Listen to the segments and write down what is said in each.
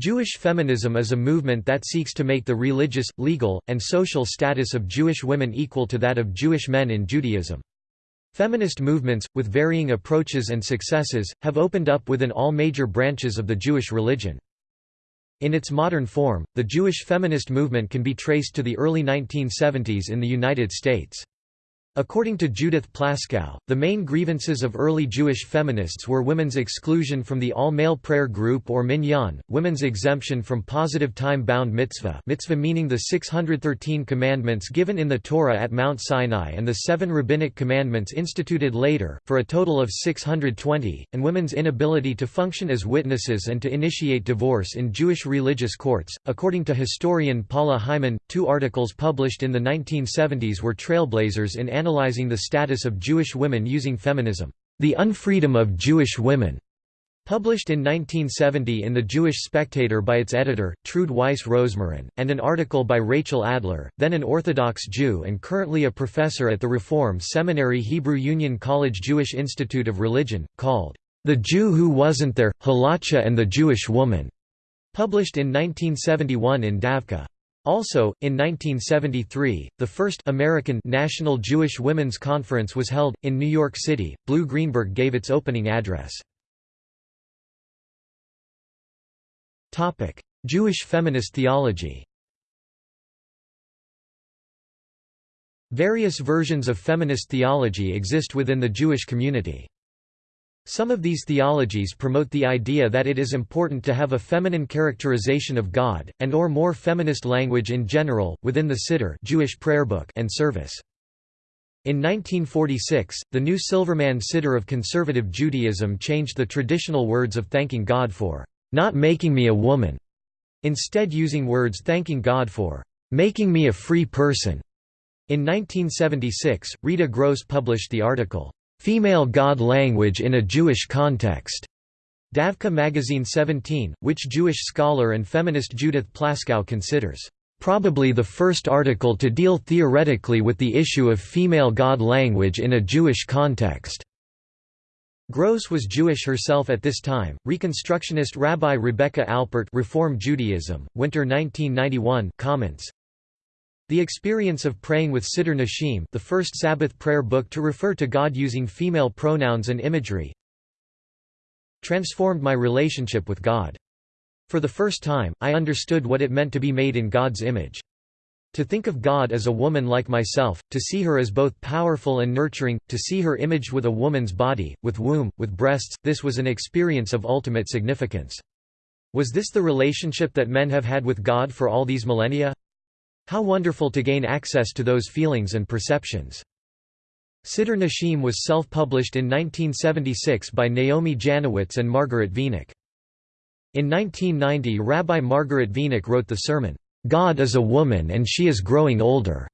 Jewish feminism is a movement that seeks to make the religious, legal, and social status of Jewish women equal to that of Jewish men in Judaism. Feminist movements, with varying approaches and successes, have opened up within all major branches of the Jewish religion. In its modern form, the Jewish feminist movement can be traced to the early 1970s in the United States. According to Judith Plaskow, the main grievances of early Jewish feminists were women's exclusion from the all-male prayer group or minyan, women's exemption from positive time-bound mitzvah mitzvah meaning the 613 commandments given in the Torah at Mount Sinai and the seven rabbinic commandments instituted later, for a total of 620, and women's inability to function as witnesses and to initiate divorce in Jewish religious courts. According to historian Paula Hyman, two articles published in the 1970s were trailblazers in analyzing the status of Jewish women using feminism, The Unfreedom of Jewish Women, published in 1970 in The Jewish Spectator by its editor, Trude Weiss Rosmarin, and an article by Rachel Adler, then an Orthodox Jew and currently a professor at the Reform Seminary Hebrew Union College Jewish Institute of Religion, called, The Jew Who Wasn't There, Halacha and the Jewish Woman, published in 1971 in Davka. Also, in 1973, the first American National Jewish Women's Conference was held, in New York City. Blu Greenberg gave its opening address. Jewish feminist theology Various versions of feminist theology exist within the Jewish community. Some of these theologies promote the idea that it is important to have a feminine characterization of God, and or more feminist language in general, within the Siddur Jewish prayer book and service. In 1946, the new Silverman Siddur of conservative Judaism changed the traditional words of thanking God for not making me a woman, instead using words thanking God for making me a free person. In 1976, Rita Gross published the article, Female God Language in a Jewish Context. Davka Magazine 17, which Jewish scholar and feminist Judith Plaskow considers probably the first article to deal theoretically with the issue of female God language in a Jewish context. Gross was Jewish herself at this time. Reconstructionist Rabbi Rebecca Alpert Reform Judaism, Winter 1991 comments the experience of praying with Siddur Nashim the first Sabbath prayer book to refer to God using female pronouns and imagery transformed my relationship with God. For the first time, I understood what it meant to be made in God's image. To think of God as a woman like myself, to see her as both powerful and nurturing, to see her imaged with a woman's body, with womb, with breasts, this was an experience of ultimate significance. Was this the relationship that men have had with God for all these millennia? How wonderful to gain access to those feelings and perceptions. Siddur Nashim was self-published in 1976 by Naomi Janowitz and Margaret Wenig. In 1990 Rabbi Margaret Wenig wrote the sermon, "'God is a Woman and She is Growing Older'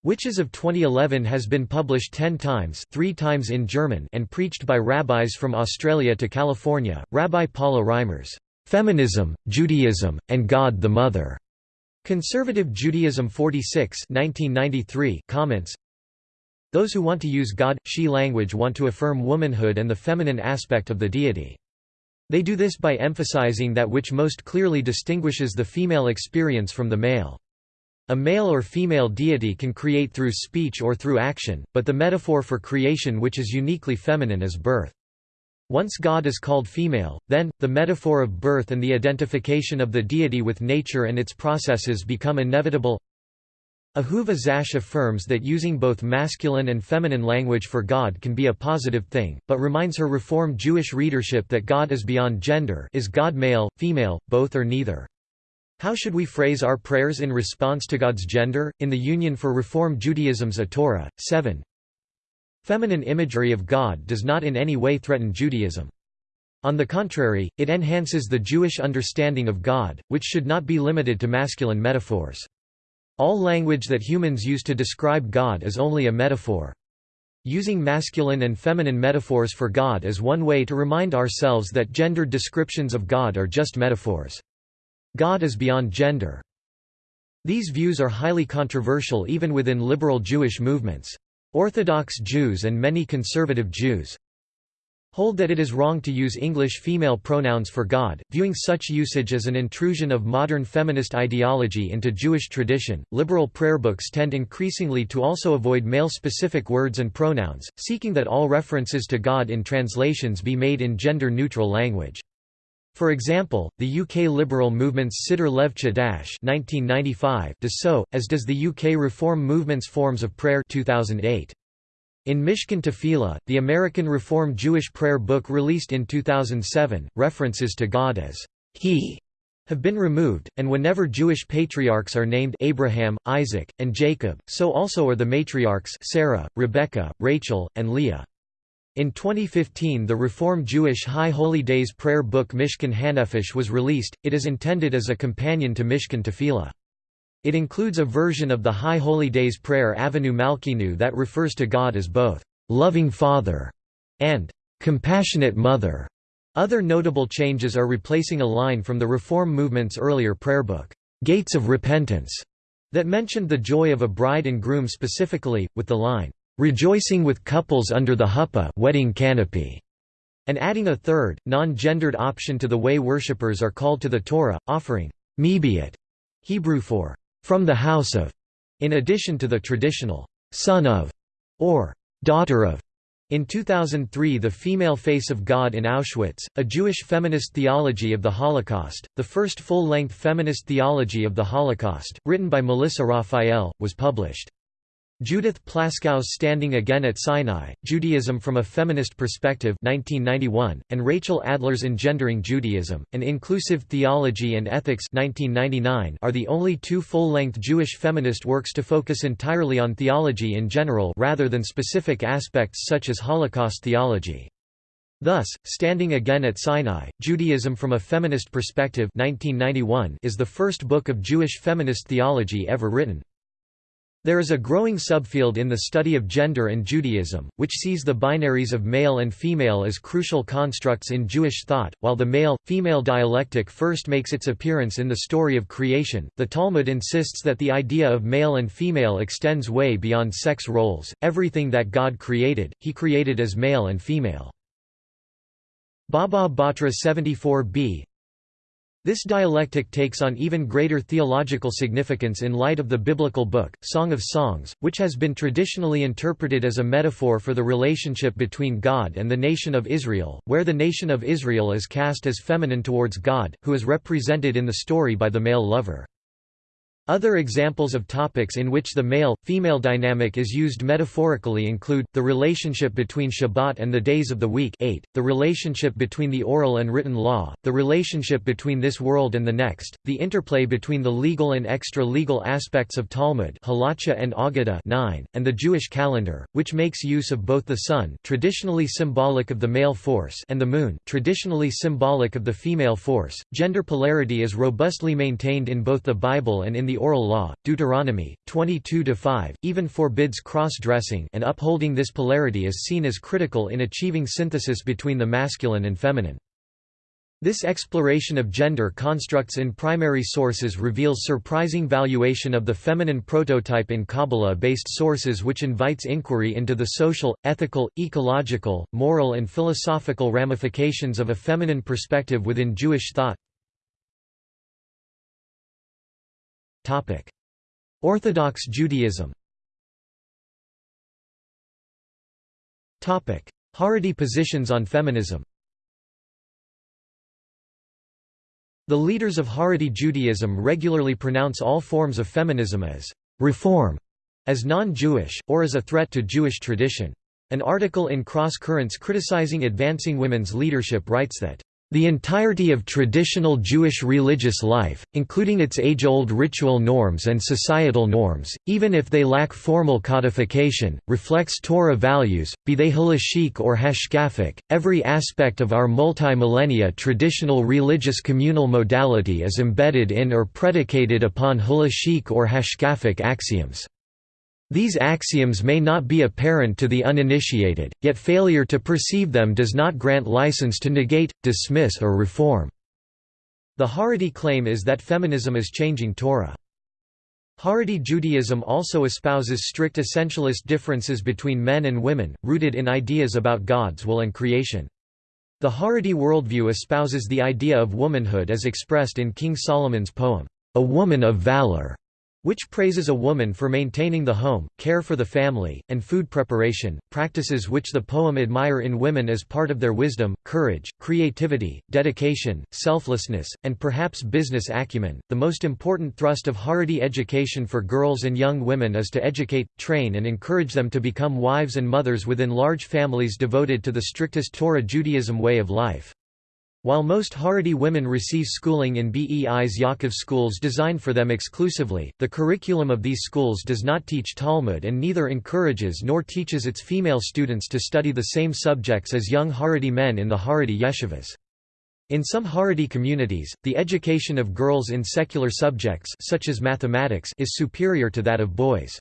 which as of 2011 has been published ten times three times in German and preached by rabbis from Australia to California. Rabbi Paula Reimers, "'Feminism, Judaism, and God the Mother' Conservative Judaism 46 1993 comments Those who want to use God, she language want to affirm womanhood and the feminine aspect of the deity. They do this by emphasizing that which most clearly distinguishes the female experience from the male. A male or female deity can create through speech or through action, but the metaphor for creation which is uniquely feminine is birth. Once God is called female, then, the metaphor of birth and the identification of the deity with nature and its processes become inevitable. Ahuva Zash affirms that using both masculine and feminine language for God can be a positive thing, but reminds her Reform Jewish readership that God is beyond gender is God male, female, both or neither. How should we phrase our prayers in response to God's gender? In the Union for Reform Judaism's A Torah, 7, Feminine imagery of God does not in any way threaten Judaism. On the contrary, it enhances the Jewish understanding of God, which should not be limited to masculine metaphors. All language that humans use to describe God is only a metaphor. Using masculine and feminine metaphors for God is one way to remind ourselves that gendered descriptions of God are just metaphors. God is beyond gender. These views are highly controversial even within liberal Jewish movements. Orthodox Jews and many conservative Jews hold that it is wrong to use English female pronouns for God, viewing such usage as an intrusion of modern feminist ideology into Jewish tradition. Liberal prayer books tend increasingly to also avoid male specific words and pronouns, seeking that all references to God in translations be made in gender neutral language. For example, the UK liberal movement's Siddur Lev Chadash (1995) does so, as does the UK Reform movement's Forms of Prayer 2008. In Mishkan Tefillah, the American Reform Jewish prayer book released in 2007, references to God as He have been removed, and whenever Jewish patriarchs are named Abraham, Isaac, and Jacob, so also are the matriarchs Sarah, Rebecca, Rachel, and Leah. In 2015 the Reform Jewish High Holy Days prayer book Mishkan Hanefesh was released, it is intended as a companion to Mishkan Tefillah. It includes a version of the High Holy Days prayer Avinu Malkeinu that refers to God as both loving Father and compassionate Mother. Other notable changes are replacing a line from the Reform movement's earlier prayer book, Gates of Repentance, that mentioned the joy of a bride and groom specifically, with the line, rejoicing with couples under the huppah wedding canopy, and adding a third, non-gendered option to the way worshippers are called to the Torah, offering mibeit, Hebrew for from the house of, in addition to the traditional son of or daughter of. In 2003 The Female Face of God in Auschwitz, a Jewish feminist theology of the Holocaust, the first full-length feminist theology of the Holocaust, written by Melissa Raphael, was published. Judith Plaskow's Standing Again at Sinai, Judaism from a Feminist Perspective 1991, and Rachel Adler's Engendering Judaism, An Inclusive Theology and Ethics 1999 are the only two full-length Jewish feminist works to focus entirely on theology in general rather than specific aspects such as Holocaust theology. Thus, Standing Again at Sinai, Judaism from a Feminist Perspective 1991 is the first book of Jewish feminist theology ever written. There is a growing subfield in the study of gender and Judaism, which sees the binaries of male and female as crucial constructs in Jewish thought. While the male female dialectic first makes its appearance in the story of creation, the Talmud insists that the idea of male and female extends way beyond sex roles. Everything that God created, he created as male and female. Baba Batra 74b this dialectic takes on even greater theological significance in light of the biblical book, Song of Songs, which has been traditionally interpreted as a metaphor for the relationship between God and the nation of Israel, where the nation of Israel is cast as feminine towards God, who is represented in the story by the male lover. Other examples of topics in which the male-female dynamic is used metaphorically include, the relationship between Shabbat and the days of the week 8, the relationship between the oral and written law, the relationship between this world and the next, the interplay between the legal and extra-legal aspects of Talmud Halacha and Agadah 9, and the Jewish calendar, which makes use of both the sun traditionally symbolic of the male force and the moon traditionally symbolic of the female force. Gender polarity is robustly maintained in both the Bible and in the oral law, Deuteronomy 22-5, even forbids cross-dressing and upholding this polarity is seen as critical in achieving synthesis between the masculine and feminine. This exploration of gender constructs in primary sources reveals surprising valuation of the feminine prototype in Kabbalah-based sources which invites inquiry into the social, ethical, ecological, moral and philosophical ramifications of a feminine perspective within Jewish thought. Orthodox Judaism. Haredi positions on feminism. The leaders of Haredi Judaism regularly pronounce all forms of feminism as «reform», as non-Jewish, or as a threat to Jewish tradition. An article in Cross Currents criticizing advancing women's leadership writes that the entirety of traditional Jewish religious life, including its age-old ritual norms and societal norms, even if they lack formal codification, reflects Torah values, be they halachic or hashkafic. Every aspect of our multi-millennia traditional religious communal modality is embedded in or predicated upon halachic or hashkafic axioms. These axioms may not be apparent to the uninitiated, yet failure to perceive them does not grant license to negate, dismiss or reform. The Haredi claim is that feminism is changing Torah. Haredi Judaism also espouses strict essentialist differences between men and women, rooted in ideas about God's will and creation. The Haredi worldview espouses the idea of womanhood as expressed in King Solomon's poem, A Woman of Valor, which praises a woman for maintaining the home, care for the family, and food preparation, practices which the poem admire in women as part of their wisdom, courage, creativity, dedication, selflessness, and perhaps business acumen. The most important thrust of Haredi education for girls and young women is to educate, train, and encourage them to become wives and mothers within large families devoted to the strictest Torah Judaism way of life. While most Haredi women receive schooling in Beis Yaakov schools designed for them exclusively, the curriculum of these schools does not teach Talmud and neither encourages nor teaches its female students to study the same subjects as young Haredi men in the Haredi yeshivas. In some Haredi communities, the education of girls in secular subjects such as mathematics is superior to that of boys.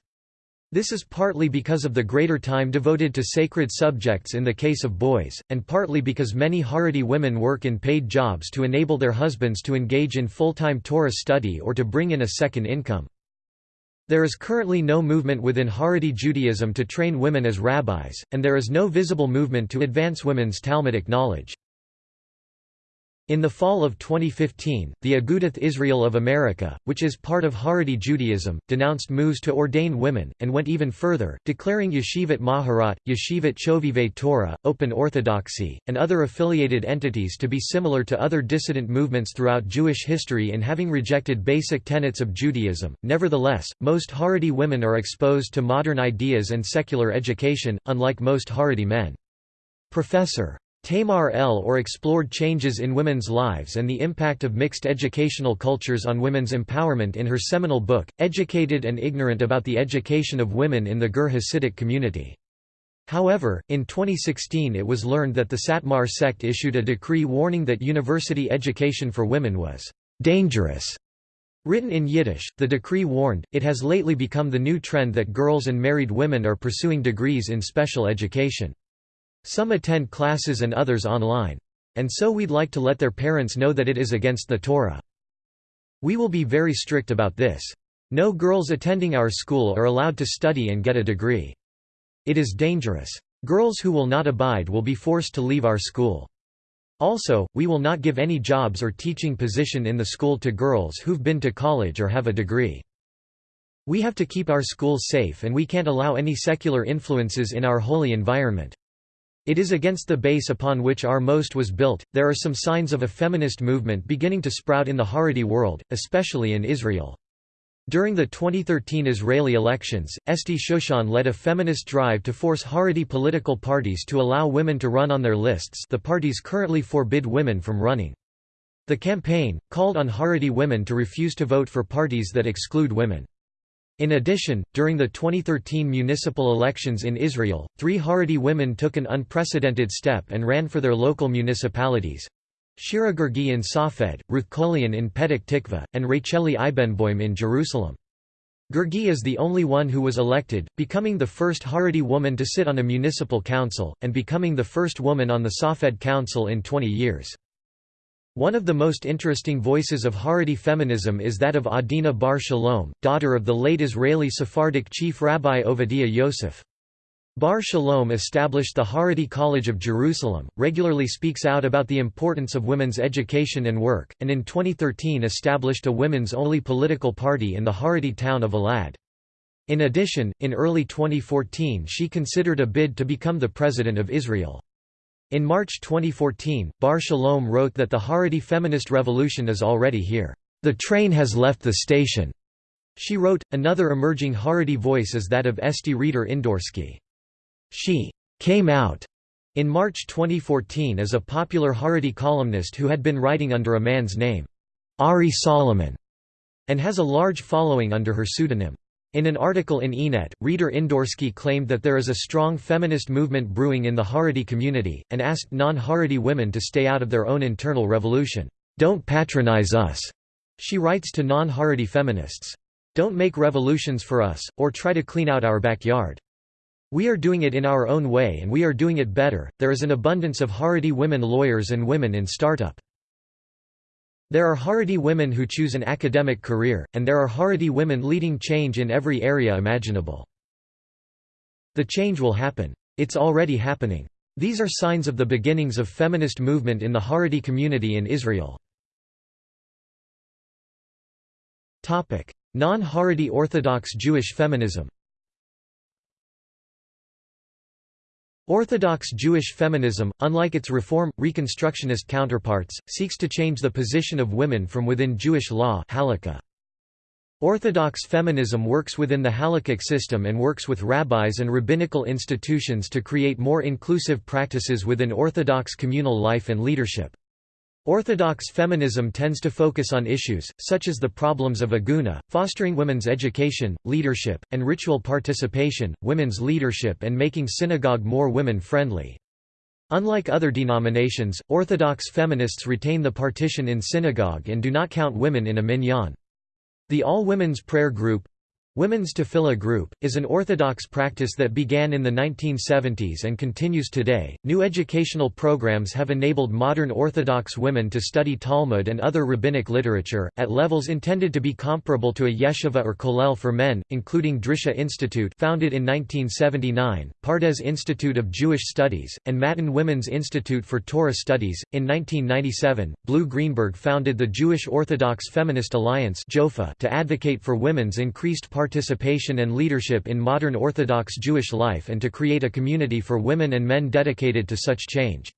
This is partly because of the greater time devoted to sacred subjects in the case of boys, and partly because many Haredi women work in paid jobs to enable their husbands to engage in full-time Torah study or to bring in a second income. There is currently no movement within Haredi Judaism to train women as rabbis, and there is no visible movement to advance women's Talmudic knowledge. In the fall of 2015, the Agudath Israel of America, which is part of Haredi Judaism, denounced moves to ordain women, and went even further, declaring Yeshivat Maharat, Yeshivat Chovevei Torah, Open Orthodoxy, and other affiliated entities to be similar to other dissident movements throughout Jewish history in having rejected basic tenets of Judaism. Nevertheless, most Haredi women are exposed to modern ideas and secular education, unlike most Haredi men. Professor Tamar El-Or explored changes in women's lives and the impact of mixed educational cultures on women's empowerment in her seminal book, Educated and Ignorant About the Education of Women in the Ger Hasidic Community. However, in 2016 it was learned that the Satmar sect issued a decree warning that university education for women was dangerous. Written in Yiddish, the decree warned, it has lately become the new trend that girls and married women are pursuing degrees in special education. Some attend classes and others online. And so we'd like to let their parents know that it is against the Torah. We will be very strict about this. No girls attending our school are allowed to study and get a degree. It is dangerous. Girls who will not abide will be forced to leave our school. Also, we will not give any jobs or teaching position in the school to girls who've been to college or have a degree. We have to keep our schools safe and we can't allow any secular influences in our holy environment. It is against the base upon which our most was built. There are some signs of a feminist movement beginning to sprout in the Haredi world, especially in Israel. During the 2013 Israeli elections, Esti Shushan led a feminist drive to force Haredi political parties to allow women to run on their lists the parties currently forbid women from running. The campaign, called on Haredi women to refuse to vote for parties that exclude women. In addition, during the 2013 municipal elections in Israel, three Haredi women took an unprecedented step and ran for their local municipalities. Shira in Safed, Ruth Kolian in Petah Tikva, and Racheli Ibenboim in Jerusalem. Gergi is the only one who was elected, becoming the first Haredi woman to sit on a municipal council, and becoming the first woman on the Safed council in 20 years. One of the most interesting voices of Haredi feminism is that of Adina Bar Shalom, daughter of the late Israeli Sephardic chief Rabbi Ovadia Yosef. Bar Shalom established the Haredi College of Jerusalem, regularly speaks out about the importance of women's education and work, and in 2013 established a women's-only political party in the Haredi town of Elad. In addition, in early 2014 she considered a bid to become the President of Israel. In March 2014, Bar Shalom wrote that the Haredi feminist revolution is already here. The train has left the station. She wrote, another emerging Haredi voice is that of Esti Reider Indorsky. She came out in March 2014 as a popular Haredi columnist who had been writing under a man's name, Ari Solomon, and has a large following under her pseudonym. In an article in Ynet, Reider Indorsky claimed that there is a strong feminist movement brewing in the Haredi community, and asked non-Haredi women to stay out of their own internal revolution. Don't patronize us, she writes to non-Haredi feminists. Don't make revolutions for us, or try to clean out our backyard. We are doing it in our own way and we are doing it better. There is an abundance of Haredi women lawyers and women in startup. There are Haredi women who choose an academic career, and there are Haredi women leading change in every area imaginable. The change will happen. It's already happening. These are signs of the beginnings of feminist movement in the Haredi community in Israel. Non-Haredi Orthodox Jewish feminism Orthodox Jewish feminism, unlike its Reform, Reconstructionist counterparts, seeks to change the position of women from within Jewish law halakha. Orthodox feminism works within the halakhic system and works with rabbis and rabbinical institutions to create more inclusive practices within Orthodox communal life and leadership. Orthodox feminism tends to focus on issues, such as the problems of aguna, fostering women's education, leadership, and ritual participation, women's leadership and making synagogue more women-friendly. Unlike other denominations, Orthodox feminists retain the partition in synagogue and do not count women in a minyan. The all-women's prayer group, Women's Tefillah Group, is an Orthodox practice that began in the 1970s and continues today. New educational programs have enabled modern Orthodox women to study Talmud and other rabbinic literature, at levels intended to be comparable to a yeshiva or kollel for men, including Drisha Institute founded in 1979, Pardes Institute of Jewish Studies, and Matan Women's Institute for Torah Studies. In 1997, Blu Greenberg founded the Jewish Orthodox Feminist Alliance to advocate for women's increased participation participation and leadership in modern Orthodox Jewish life and to create a community for women and men dedicated to such change.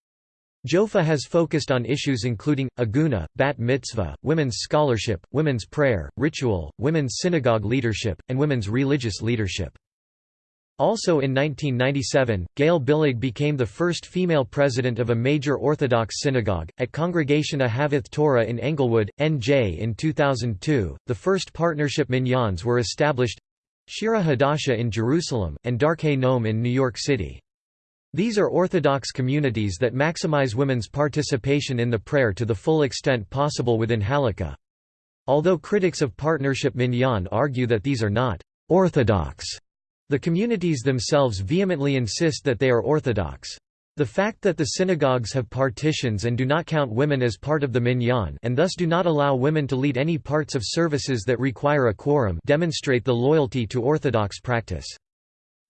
JOFA has focused on issues including, aguna, bat mitzvah, women's scholarship, women's prayer, ritual, women's synagogue leadership, and women's religious leadership. Also in 1997, Gail Billig became the first female president of a major Orthodox synagogue, at Congregation Ahavath Torah in Englewood, NJ in 2002. The first partnership minyans were established Shira Hadasha in Jerusalem, and Darkei Noam in New York City. These are Orthodox communities that maximize women's participation in the prayer to the full extent possible within Halakha. Although critics of partnership minyan argue that these are not «orthodox», the communities themselves vehemently insist that they are orthodox. The fact that the synagogues have partitions and do not count women as part of the minyan and thus do not allow women to lead any parts of services that require a quorum demonstrate the loyalty to orthodox practice.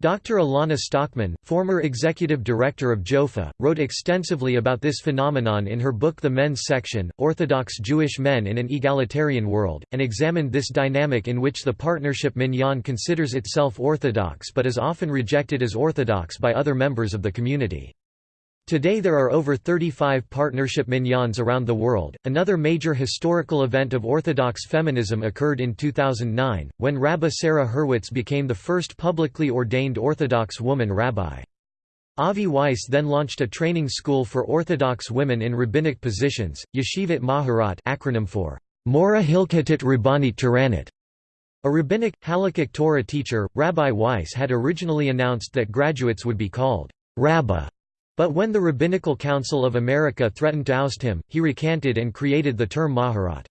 Dr. Elana Sztokman, former executive director of JOFA, wrote extensively about this phenomenon in her book The Men's Section, Orthodox Jewish Men in an Egalitarian World, and examined this dynamic in which the partnership minyan considers itself orthodox but is often rejected as orthodox by other members of the community. Today there are over 35 partnership minyans around the world. Another major historical event of Orthodox feminism occurred in 2009, when Rabbi Sarah Hurwitz became the first publicly ordained Orthodox woman rabbi. Avi Weiss then launched a training school for Orthodox women in rabbinic positions, Yeshivat Maharat acronym for Mora Hilkatit Rabbanit Tiranit. A rabbinic, halakhic Torah teacher, Rabbi Weiss had originally announced that graduates would be called Rabbah but when the Rabbinical Council of America threatened to oust him, he recanted and created the term Maharat.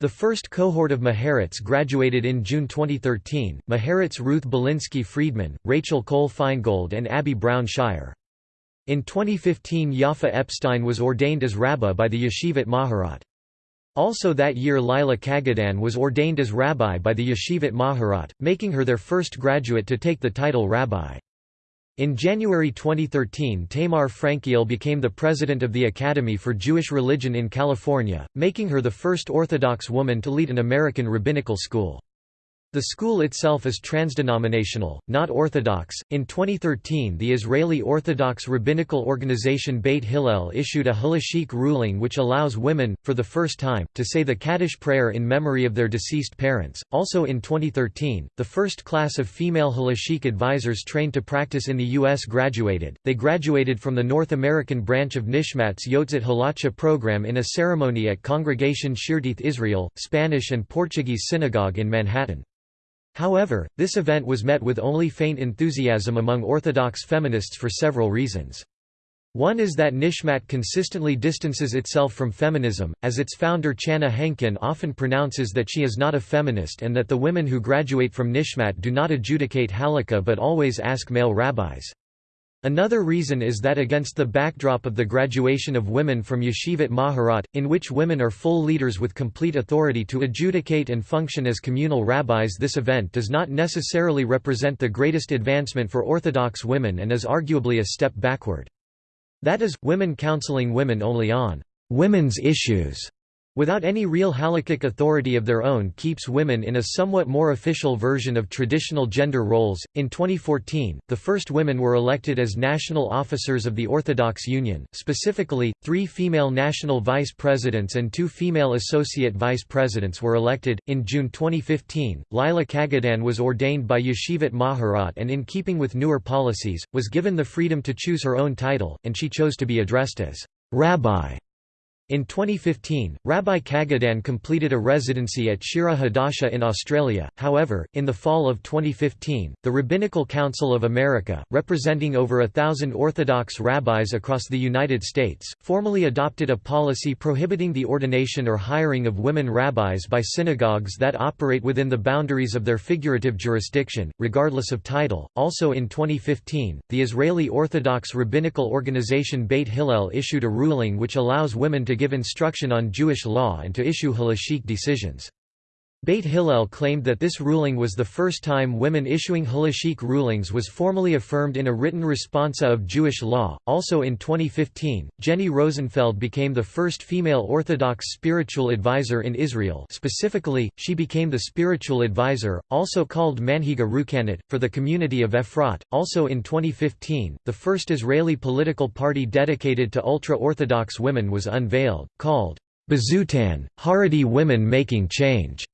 The first cohort of Maharats graduated in June 2013, Maharats Ruth Balinsky Friedman, Rachel Kohl Finegold and Abby Brown Scheier. In 2015 Yafa Epstein was ordained as Rabbah by the Yeshivat Maharat. Also that year Lila Kagedan was ordained as rabbi by the Yeshivat Maharat, making her their first graduate to take the title rabbi. In January 2013 Tamar Frankiel became the president of the Academy for Jewish Religion in California, making her the first Orthodox woman to lead an American rabbinical school. The school itself is transdenominational, not Orthodox. In 2013, the Israeli Orthodox rabbinical organization Beit Hillel issued a halachic ruling which allows women, for the first time, to say the Kaddish prayer in memory of their deceased parents. Also in 2013, the first class of female halachic advisors trained to practice in the U.S. graduated. They graduated from the North American branch of Nishmat's Yoetzet Halacha program in a ceremony at Congregation Shearith Israel, Spanish and Portuguese Synagogue in Manhattan. However, this event was met with only faint enthusiasm among Orthodox feminists for several reasons. One is that Nishmat consistently distances itself from feminism, as its founder Channa Henkin often pronounces that she is not a feminist and that the women who graduate from Nishmat do not adjudicate halakha but always ask male rabbis. Another reason is that against the backdrop of the graduation of women from Yeshivat Maharat, in which women are full leaders with complete authority to adjudicate and function as communal rabbis this event does not necessarily represent the greatest advancement for Orthodox women and is arguably a step backward. That is, women counseling women only on women's issues without any real halakhic authority of their own keeps women in a somewhat more official version of traditional gender roles. In 2014, the first women were elected as national officers of the Orthodox Union, specifically, three female national vice presidents and two female associate vice presidents were elected. In June 2015, Lila Kagedan was ordained by Yeshivat Maharat and, in keeping with newer policies, was given the freedom to choose her own title, and she chose to be addressed as Rabbi. In 2015, Rabbi Kagedan completed a residency at Shira Hadasha in Australia. However, in the fall of 2015, the Rabbinical Council of America, representing over a thousand Orthodox rabbis across the United States, formally adopted a policy prohibiting the ordination or hiring of women rabbis by synagogues that operate within the boundaries of their figurative jurisdiction, regardless of title. Also in 2015, the Israeli Orthodox rabbinical organization Beit Hillel issued a ruling which allows women to to give instruction on Jewish law and to issue halachic decisions. Beit Hillel claimed that this ruling was the first time women issuing halachic rulings was formally affirmed in a written responsa of Jewish law. Also in 2015, Jenny Rosenfeld became the first female Orthodox spiritual advisor in Israel. Specifically, she became the spiritual advisor, also called Manhiga Ruchanit, for the community of Efrat. Also in 2015, the first Israeli political party dedicated to ultra-Orthodox women was unveiled, called Bezutan, Haredi Women Making Change.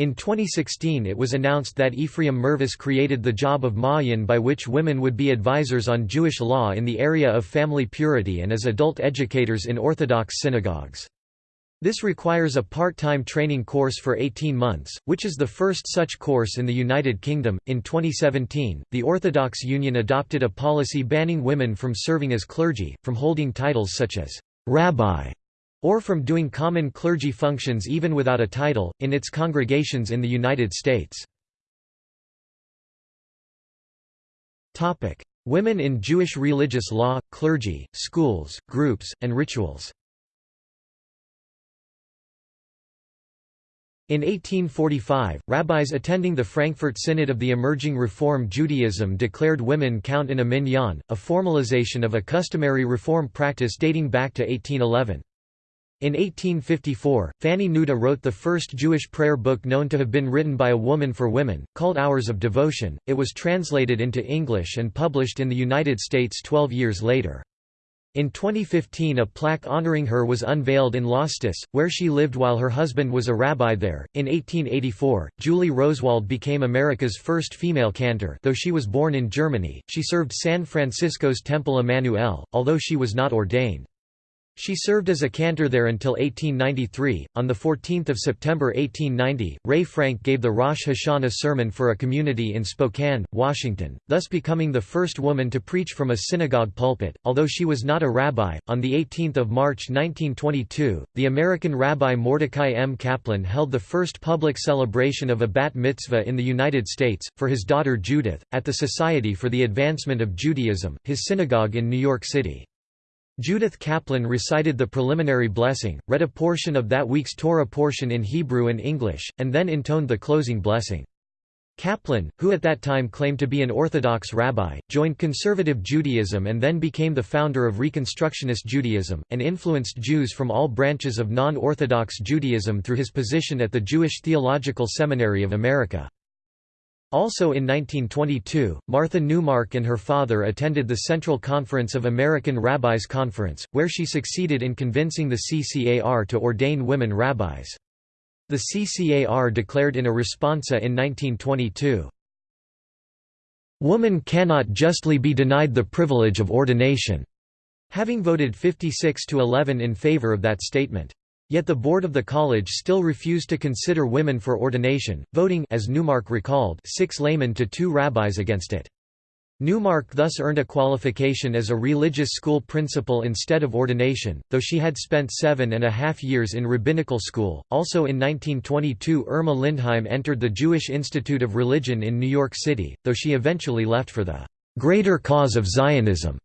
In 2016 it was announced that Ephraim Mirvis created the job of Ma'ayan by which women would be advisors on Jewish law in the area of family purity and as adult educators in Orthodox synagogues. This requires a part-time training course for 18 months, which is the first such course in the United Kingdom. In 2017, the Orthodox Union adopted a policy banning women from serving as clergy, from holding titles such as rabbi or from doing common clergy functions even without a title, in its congregations in the United States. Women in Jewish religious law, clergy, schools, groups, and rituals In 1845, rabbis attending the Frankfurt Synod of the emerging Reform Judaism declared women count in a minyan, a formalization of a customary reform practice dating back to 1811. In 1854, Fanny Neuda wrote the first Jewish prayer book known to have been written by a woman for women, called Hours of Devotion. It was translated into English and published in the United States 12 years later. In 2015 a plaque honoring her was unveiled in Lostis, where she lived while her husband was a rabbi there. In 1884, Julie Rosewald became America's first female cantor though she was born in Germany, she served San Francisco's Temple Emmanuel, although she was not ordained. She served as a cantor there until 1893. On 14 September 1890, Ray Frank gave the Rosh Hashanah sermon for a community in Spokane, Washington, thus becoming the first woman to preach from a synagogue pulpit. Although she was not a rabbi, on 18 March 1922, the American rabbi Mordecai M. Kaplan held the first public celebration of a bat mitzvah in the United States, for his daughter Judith, at the Society for the Advancement of Judaism, his synagogue in New York City. Judith Kaplan recited the preliminary blessing, read a portion of that week's Torah portion in Hebrew and English, and then intoned the closing blessing. Kaplan, who at that time claimed to be an Orthodox rabbi, joined conservative Judaism and then became the founder of Reconstructionist Judaism, and influenced Jews from all branches of non-Orthodox Judaism through his position at the Jewish Theological Seminary of America. Also in 1922, Martha Neumark and her father attended the Central Conference of American Rabbis Conference, where she succeeded in convincing the CCAR to ordain women rabbis. The CCAR declared in a responsa in 1922, "...woman cannot justly be denied the privilege of ordination," having voted 56 to 11 in favor of that statement. Yet the board of the college still refused to consider women for ordination, voting as Neumark recalled six laymen to two rabbis against it. Neumark thus earned a qualification as a religious school principal instead of ordination, though she had spent seven and a half years in rabbinical school. Also in 1922, Irma Lindheim entered the Jewish Institute of Religion in New York City, though she eventually left for the greater cause of Zionism.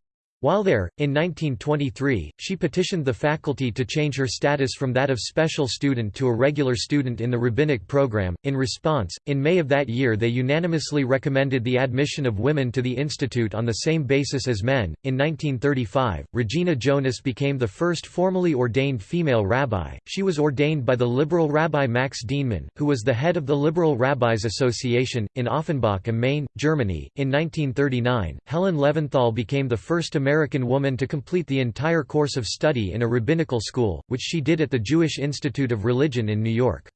While there, in 1923, she petitioned the faculty to change her status from that of special student to a regular student in the rabbinic program. In response, in May of that year they unanimously recommended the admission of women to the institute on the same basis as men. In 1935, Regina Jonas became the first formally ordained female rabbi. She was ordained by the liberal rabbi Max Dienemann, who was the head of the Liberal Rabbis Association, in Offenbach am Main, Germany. In 1939, Helen Levinthal became the first American woman to complete the entire course of study in a rabbinical school, which she did at the Jewish Institute of Religion in New York.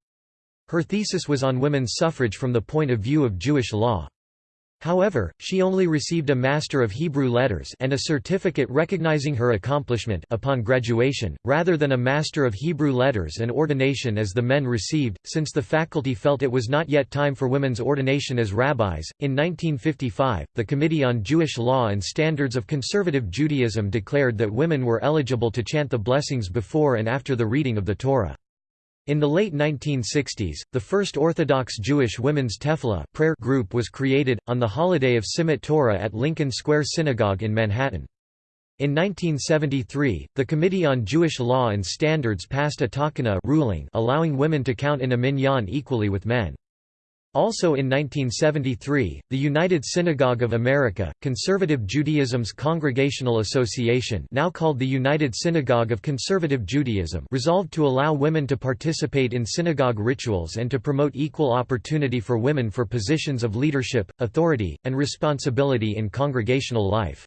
Her thesis was on women's suffrage from the point of view of Jewish law. However, she only received a Master of Hebrew Letters and a certificate recognizing her accomplishment upon graduation, rather than a Master of Hebrew Letters and ordination as the men received, since the faculty felt it was not yet time for women's ordination as rabbis. In 1955, the Committee on Jewish Law and Standards of Conservative Judaism declared that women were eligible to chant the blessings before and after the reading of the Torah. In the late 1960s, the first Orthodox Jewish women's tefillah prayer group was created, on the holiday of Simchat Torah at Lincoln Square Synagogue in Manhattan. In 1973, the Committee on Jewish Law and Standards passed a takana ruling allowing women to count in a minyan equally with men. Also in 1973, the United Synagogue of America, Conservative Judaism's Congregational Association now called the United Synagogue of Conservative Judaism resolved to allow women to participate in synagogue rituals and to promote equal opportunity for women for positions of leadership, authority, and responsibility in congregational life.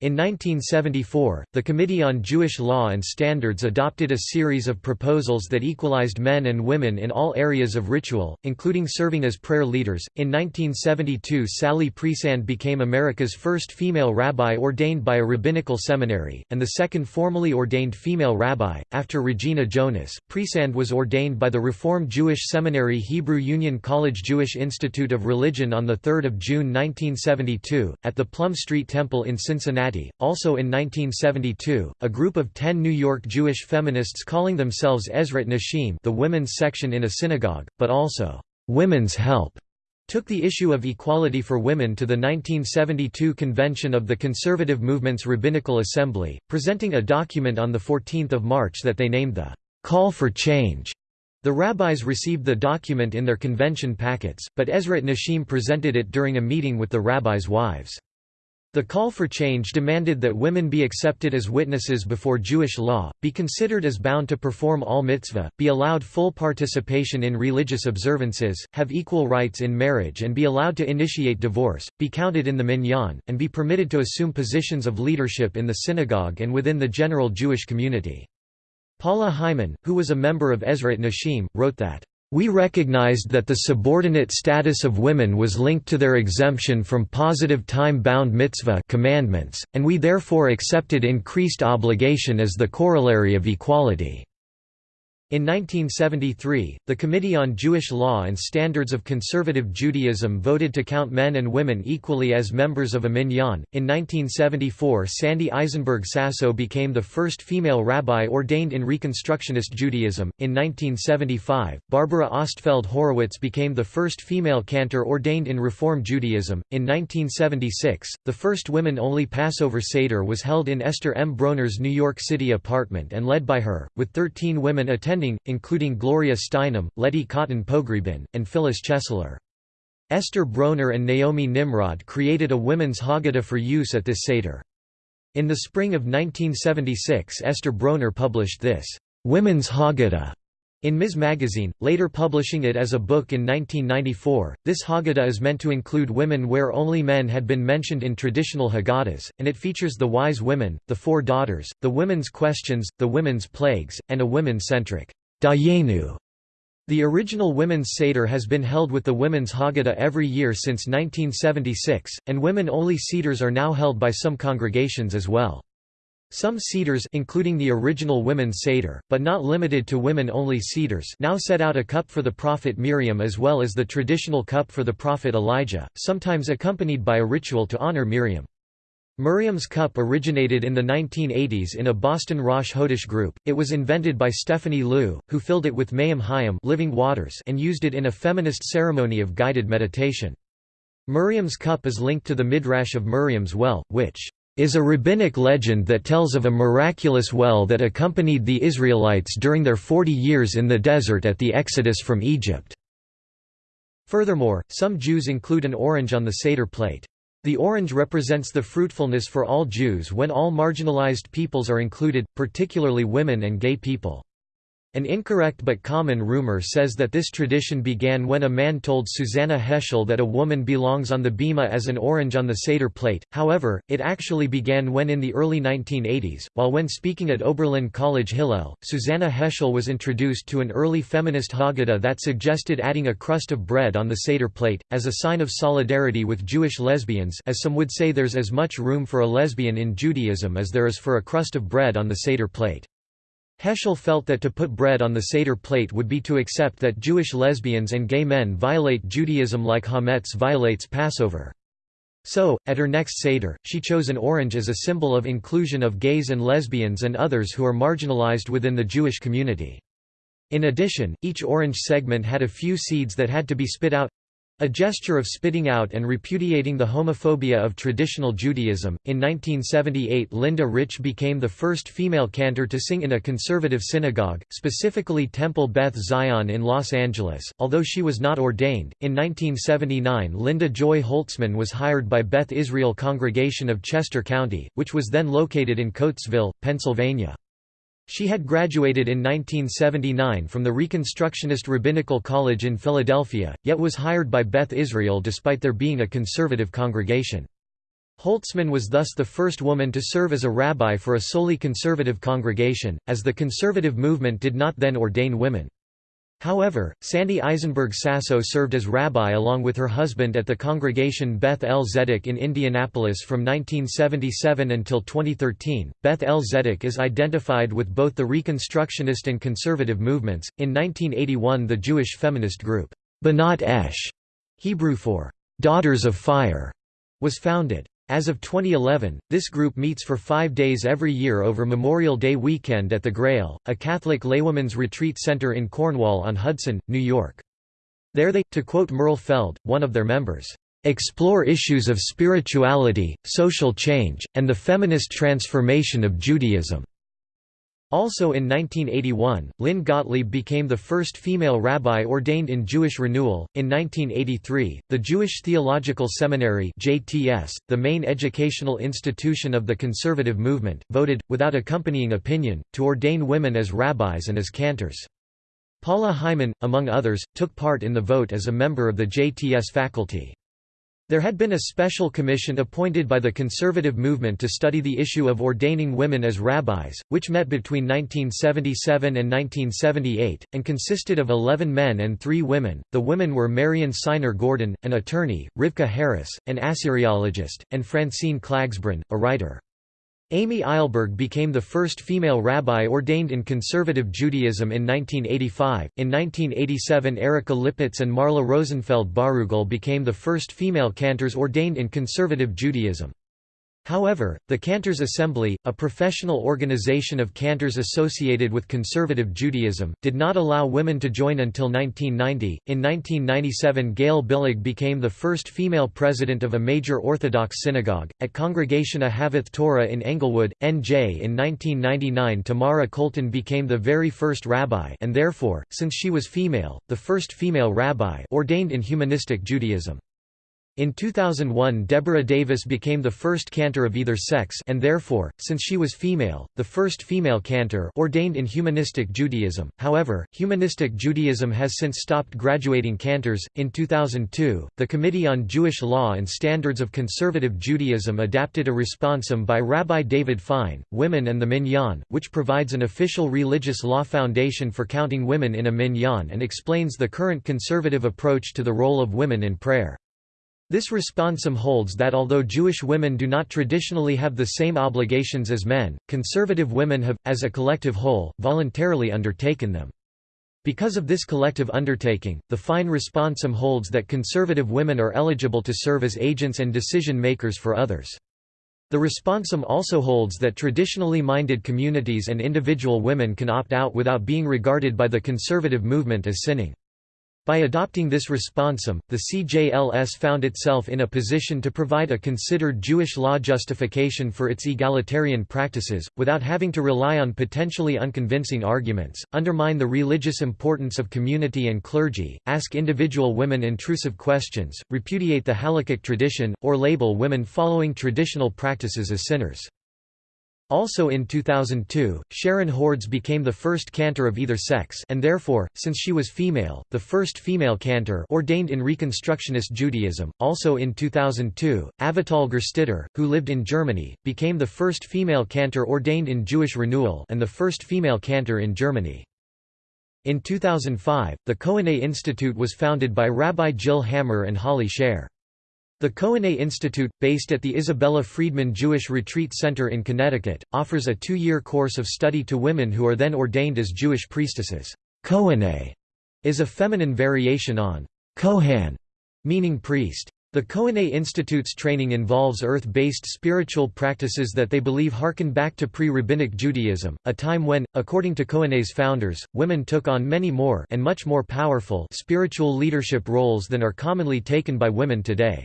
In 1974, the Committee on Jewish Law and Standards adopted a series of proposals that equalized men and women in all areas of ritual, including serving as prayer leaders. In 1972, Sally Priesand became America's first female rabbi ordained by a rabbinical seminary, and the second formally ordained female rabbi. After Regina Jonas, Priesand was ordained by the Reform Jewish Seminary Hebrew Union College Jewish Institute of Religion on 3 June 1972, at the Plum Street Temple in Cincinnati also in 1972, a group of ten New York Jewish feminists calling themselves Ezrat Nashim the women's section in a synagogue, but also, "'Women's Help' took the issue of equality for women to the 1972 convention of the Conservative Movement's Rabbinical Assembly, presenting a document on 14 March that they named the "'Call for Change'. The rabbis received the document in their convention packets, but Ezrat Nashim presented it during a meeting with the rabbis' wives. The call for change demanded that women be accepted as witnesses before Jewish law, be considered as bound to perform all mitzvah, be allowed full participation in religious observances, have equal rights in marriage and be allowed to initiate divorce, be counted in the minyan, and be permitted to assume positions of leadership in the synagogue and within the general Jewish community. Paula Hyman, who was a member of Ezrat Nashim, wrote that we recognized that the subordinate status of women was linked to their exemption from positive time-bound mitzvah commandments, and we therefore accepted increased obligation as the corollary of equality. In 1973, the Committee on Jewish Law and Standards of Conservative Judaism voted to count men and women equally as members of a minyan. In 1974, Sandy Eisenberg Sasso became the first female rabbi ordained in Reconstructionist Judaism. In 1975, Barbara Ostfeld Horowitz became the first female cantor ordained in Reform Judaism. In 1976, the first women only Passover Seder was held in Esther M. Broner's New York City apartment and led by her, with 13 women attending including Gloria Steinem, Letty Cottin Pogrebin, and Phyllis Chesler. Esther Broner and Naomi Nimrod created a women's Haggadah for use at this Seder. In the spring of 1976 Esther Broner published this, "'Women's Haggadah' in Ms. Magazine, later publishing it as a book in 1994. This Haggadah is meant to include women where only men had been mentioned in traditional Haggadahs, and it features the wise women, the four daughters, the women's questions, the women's plagues, and a women-centric Dayenu. The original Women's Seder has been held with the Women's Haggadah every year since 1976, and women-only Seders are now held by some congregations as well. Some Seders including the original Women's Seder, but not limited to women-only Seders now set out a cup for the prophet Miriam as well as the traditional cup for the prophet Elijah, sometimes accompanied by a ritual to honor Miriam. Miriam's cup originated in the 1980s in a Boston Rosh Hodesh group. It was invented by Stephanie Loo, who filled it with Mayim Hayim living waters and used it in a feminist ceremony of guided meditation. Miriam's cup is linked to the Midrash of Miriam's well, which is a rabbinic legend that tells of a miraculous well that accompanied the Israelites during their forty years in the desert at the exodus from Egypt. Furthermore, some Jews include an orange on the Seder plate. The orange represents the fruitfulness for all Jews when all marginalized peoples are included, particularly women and gay people. An incorrect but common rumor says that this tradition began when a man told Susannah Heschel that a woman belongs on the bima as an orange on the Seder plate, however, it actually began when in the early 1980s, while when speaking at Oberlin College Hillel, Susannah Heschel was introduced to an early feminist Haggadah that suggested adding a crust of bread on the Seder plate, as a sign of solidarity with Jewish lesbians as some would say there's as much room for a lesbian in Judaism as there is for a crust of bread on the Seder plate. Heschel felt that to put bread on the Seder plate would be to accept that Jewish lesbians and gay men violate Judaism like Hametz violates Passover. So, at her next Seder, she chose an orange as a symbol of inclusion of gays and lesbians and others who are marginalized within the Jewish community. In addition, each orange segment had a few seeds that had to be spit out a gesture of spitting out and repudiating the homophobia of traditional Judaism. In 1978, Linda Rich became the first female cantor to sing in a conservative synagogue, specifically Temple Beth Zion in Los Angeles, although she was not ordained. In 1979, Linda Joy Holtzman was hired by Beth Israel Congregation of Chester County, which was then located in Coatesville, Pennsylvania. She had graduated in 1979 from the Reconstructionist Rabbinical College in Philadelphia, yet was hired by Beth Israel despite there being a conservative congregation. Holtzman was thus the first woman to serve as a rabbi for a solely conservative congregation, as the conservative movement did not then ordain women. However, Sandy Eisenberg Sasso served as rabbi along with her husband at the congregation Beth El Zedek in Indianapolis from 1977 until 2013. Beth El Zedek is identified with both the Reconstructionist and conservative movements. In 1981, the Jewish feminist group, B'not Esh, Hebrew for Daughters of Fire, was founded. As of 2011, this group meets for five days every year over Memorial Day weekend at the Grail, a Catholic laywomen's retreat center in Cornwall on Hudson, New York. There they, to quote Merle Feld, one of their members, "...explore issues of spirituality, social change, and the feminist transformation of Judaism." Also in 1981, Lynn Gottlieb became the first female rabbi ordained in Jewish Renewal. In 1983, the Jewish Theological Seminary (JTS), the main educational institution of the conservative movement, voted, without accompanying opinion, to ordain women as rabbis and as cantors. Paula Hyman, among others, took part in the vote as a member of the JTS faculty. There had been a special commission appointed by the conservative movement to study the issue of ordaining women as rabbis, which met between 1977 and 1978, and consisted of 11 men and 3 women. The women were Marion Siner Gordon, an attorney, Rivka Harris, an Assyriologist, and Francine Klagsbrun, a writer. Amy Eilberg became the first female rabbi ordained in conservative Judaism in 1985. In 1987, Erica Lippitz and Marla Rosenfeld Barugel became the first female cantors ordained in conservative Judaism. However, the Cantors Assembly, a professional organization of cantors associated with conservative Judaism, did not allow women to join until 1990. In 1997, Gail Billig became the first female president of a major Orthodox synagogue, at Congregation Ahavath Torah in Englewood, NJ. In 1999, Tamara Kolton became the very first rabbi and therefore, since she was female, the first female rabbi ordained in humanistic Judaism. In 2001 Deborah Davis became the first cantor of either sex and therefore, since she was female, the first female cantor ordained in humanistic Judaism. However, humanistic Judaism has since stopped graduating cantors. In 2002, the Committee on Jewish Law and Standards of Conservative Judaism adapted a responsum by Rabbi David Fine, Women and the Minyan, which provides an official religious law foundation for counting women in a minyan and explains the current conservative approach to the role of women in prayer. This responsum holds that although Jewish women do not traditionally have the same obligations as men, conservative women have, as a collective whole, voluntarily undertaken them. Because of this collective undertaking, the fine responsum holds that conservative women are eligible to serve as agents and decision makers for others. The responsum also holds that traditionally minded communities and individual women can opt out without being regarded by the conservative movement as sinning. By adopting this responsum, the CJLS found itself in a position to provide a considered Jewish law justification for its egalitarian practices, without having to rely on potentially unconvincing arguments, undermine the religious importance of community and clergy, ask individual women intrusive questions, repudiate the halakhic tradition, or label women following traditional practices as sinners. Also in 2002, Sharon Hordes became the first cantor of either sex and therefore, since she was female, the first female cantor ordained in Reconstructionist Judaism. Also in 2002, Avital Gerstetter, who lived in Germany, became the first female cantor ordained in Jewish Renewal and the first female cantor in Germany. In 2005, the Kohenet Institute was founded by Rabbi Jill Hammer and Holly Shere. The Kohenet Institute, based at the Isabella Freedman Jewish Retreat Center in Connecticut, offers a two-year course of study to women who are then ordained as Jewish priestesses. Kohenet is a feminine variation on Kohen, meaning priest. The Kohenet Institute's training involves earth-based spiritual practices that they believe harken back to pre-rabbinic Judaism, a time when, according to Kohenet's founders, women took on many more and much more powerful spiritual leadership roles than are commonly taken by women today.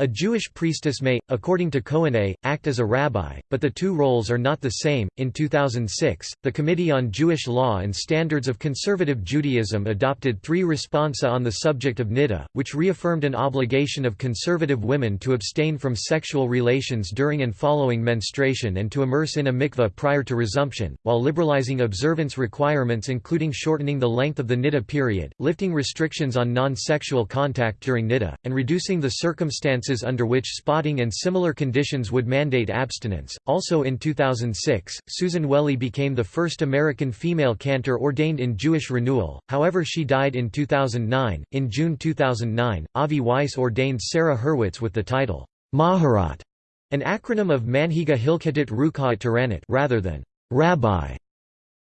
A Jewish priestess may, according to Kohenet, act as a rabbi, but the two roles are not the same. In 2006, the Committee on Jewish Law and Standards of Conservative Judaism adopted three responsa on the subject of niddah, which reaffirmed an obligation of conservative women to abstain from sexual relations during and following menstruation and to immerse in a mikveh prior to resumption, while liberalizing observance requirements including shortening the length of the niddah period, lifting restrictions on non-sexual contact during niddah, and reducing the circumstance circumstances under which spotting and similar conditions would mandate abstinence. Also in 2006, Susan Wehle became the first American female cantor ordained in Jewish Renewal, however, she died in 2009. In June 2009, Avi Weiss ordained Sarah Hurwitz with the title, Maharat, an acronym of Manhiga Hilkatit Rukhat Taranit rather than Rabbi.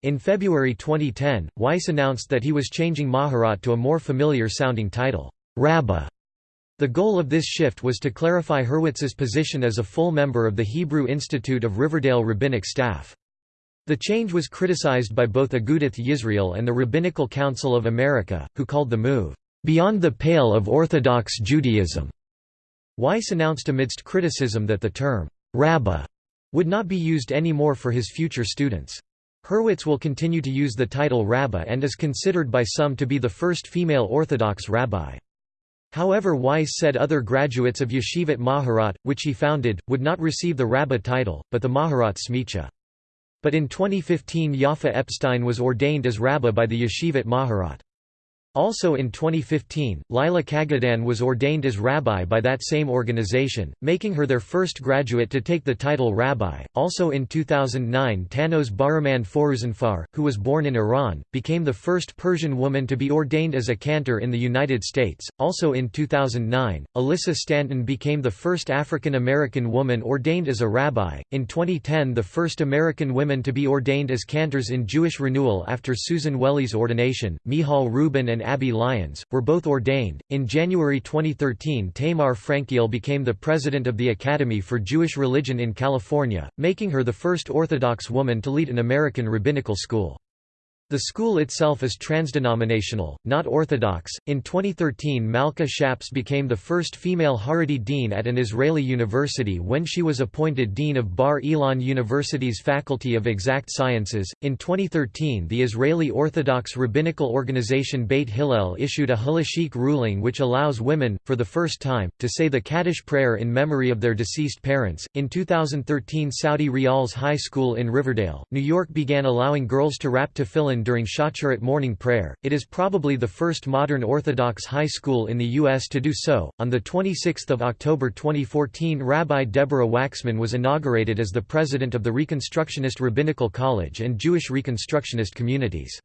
In February 2010, Weiss announced that he was changing Maharat to a more familiar sounding title, Rabbah. The goal of this shift was to clarify Hurwitz's position as a full member of the Hebrew Institute of Riverdale rabbinic staff. The change was criticized by both Agudath Yisrael and the Rabbinical Council of America, who called the move, "...beyond the pale of Orthodox Judaism." Weiss announced amidst criticism that the term, "...rabbah," would not be used anymore for his future students. Hurwitz will continue to use the title rabbah and is considered by some to be the first female Orthodox rabbi. However Weiss said other graduates of Yeshivat Maharat, which he founded, would not receive the Rabbah title, but the Maharat Smicha. But in 2015 Yafa Epstein was ordained as Rabbah by the Yeshivat Maharat. Also in 2015, Lila Kagedan was ordained as rabbi by that same organization, making her their first graduate to take the title rabbi. Also in 2009, Tannoz Bahremand Foruzanfar, who was born in Iran, became the first Persian woman to be ordained as a cantor in the United States. Also in 2009, Alyssa Stanton became the first African American woman ordained as a rabbi. In 2010, the first American women to be ordained as cantors in Jewish Renewal after Susan Wehle's ordination, Michal Rubin and Abby Lyons, were both ordained. In January 2013, Tamar Frankiel became the president of the Academy for Jewish Religion in California, making her the first Orthodox woman to lead an American rabbinical school. The school itself is transdenominational, not orthodox. In 2013, Malka Schaps became the first female Haredi dean at an Israeli university when she was appointed dean of Bar Ilan University's Faculty of Exact Sciences. In 2013, the Israeli Orthodox rabbinical organization Beit Hillel issued a halachic ruling which allows women, for the first time, to say the Kaddish prayer in memory of their deceased parents. In 2013, Saudi Rial's High School in Riverdale, New York began allowing girls to wrap tefillin during Shacharit morning prayer. It is probably the first modern Orthodox high school in the U.S. to do so. On 26 October 2014, Rabbi Deborah Waxman was inaugurated as the president of the Reconstructionist Rabbinical College and Jewish Reconstructionist Communities.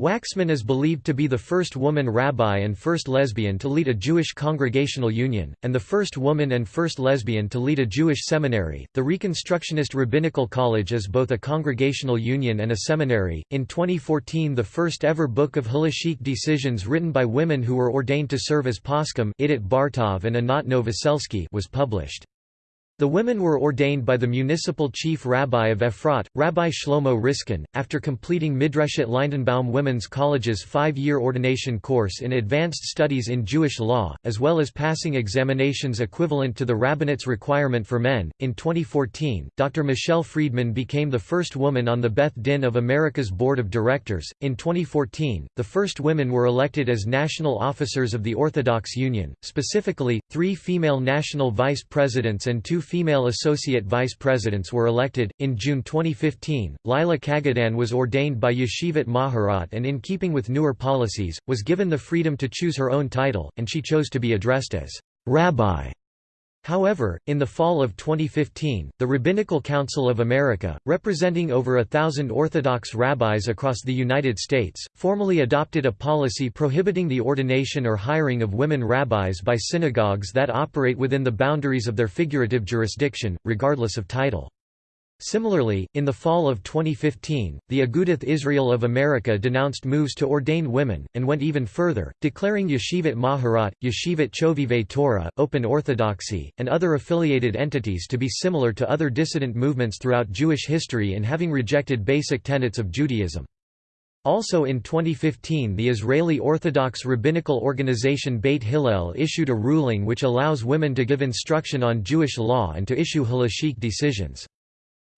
Waxman is believed to be the first woman rabbi and first lesbian to lead a Jewish congregational union, and the first woman and first lesbian to lead a Jewish seminary. The Reconstructionist Rabbinical College is both a congregational union and a seminary. In 2014, the first ever book of halachic decisions written by women who were ordained to serve as poskim Idit Bartov and Anat Novoselsky was published. The women were ordained by the municipal chief rabbi of Efrat, Rabbi Shlomo Riskin, after completing Midreshet Lindenbaum Women's College's five-year ordination course in advanced studies in Jewish law, as well as passing examinations equivalent to the rabbinate's requirement for men. In 2014, Dr. Michelle Friedman became the first woman on the Beth Din of America's board of directors. In 2014, the first women were elected as national officers of the Orthodox Union, specifically, three female national vice presidents and two female associate vice presidents were elected. In June 2015, Lila Kagedan was ordained by Yeshivat Maharat and, in keeping with newer policies, was given the freedom to choose her own title, and she chose to be addressed as Rabbi. However, in the fall of 2015, the Rabbinical Council of America, representing over a thousand Orthodox rabbis across the United States, formally adopted a policy prohibiting the ordination or hiring of women rabbis by synagogues that operate within the boundaries of their figurative jurisdiction, regardless of title. Similarly, in the fall of 2015, the Agudath Israel of America denounced moves to ordain women, and went even further, declaring Yeshivat Maharat, Yeshivat Chovevei Torah, Open Orthodoxy, and other affiliated entities to be similar to other dissident movements throughout Jewish history in having rejected basic tenets of Judaism. Also in 2015 the Israeli Orthodox rabbinical organization Beit Hillel issued a ruling which allows women to give instruction on Jewish law and to issue halachic decisions.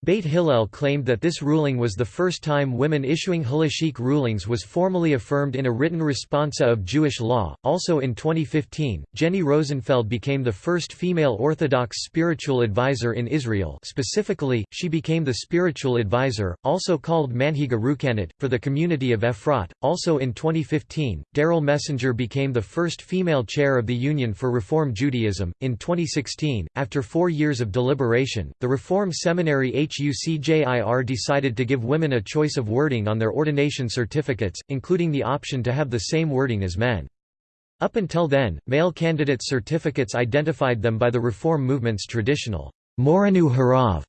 Beit Hillel claimed that this ruling was the first time women issuing halachic rulings was formally affirmed in a written responsa of Jewish law. Also in 2015, Jenny Rosenfeld became the first female Orthodox spiritual advisor in Israel. Specifically, she became the spiritual advisor, also called Manhiga Ruchanit, for the community of Efrat. Also in 2015, Daryl Messinger became the first female chair of the Union for Reform Judaism. In 2016, after four years of deliberation, the Reform Seminary HUCJIR decided to give women a choice of wording on their ordination certificates, including the option to have the same wording as men. Up until then, male candidates' certificates identified them by the Reform movement's traditional Moranu Harav,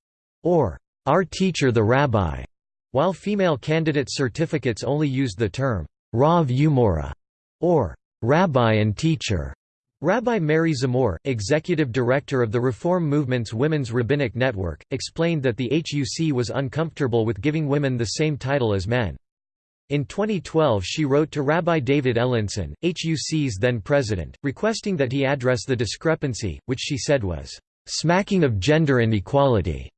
or Our Teacher the Rabbi, while female candidates' certificates only used the term Rav Umora, or Rabbi and Teacher. Rabbi Mary Zamore, executive director of the Reform Movement's Women's Rabbinic Network, explained that the HUC was uncomfortable with giving women the same title as men. In 2012 she wrote to Rabbi David Ellenson, HUC's then president, requesting that he address the discrepancy, which she said was, "...smacking of gender inequality."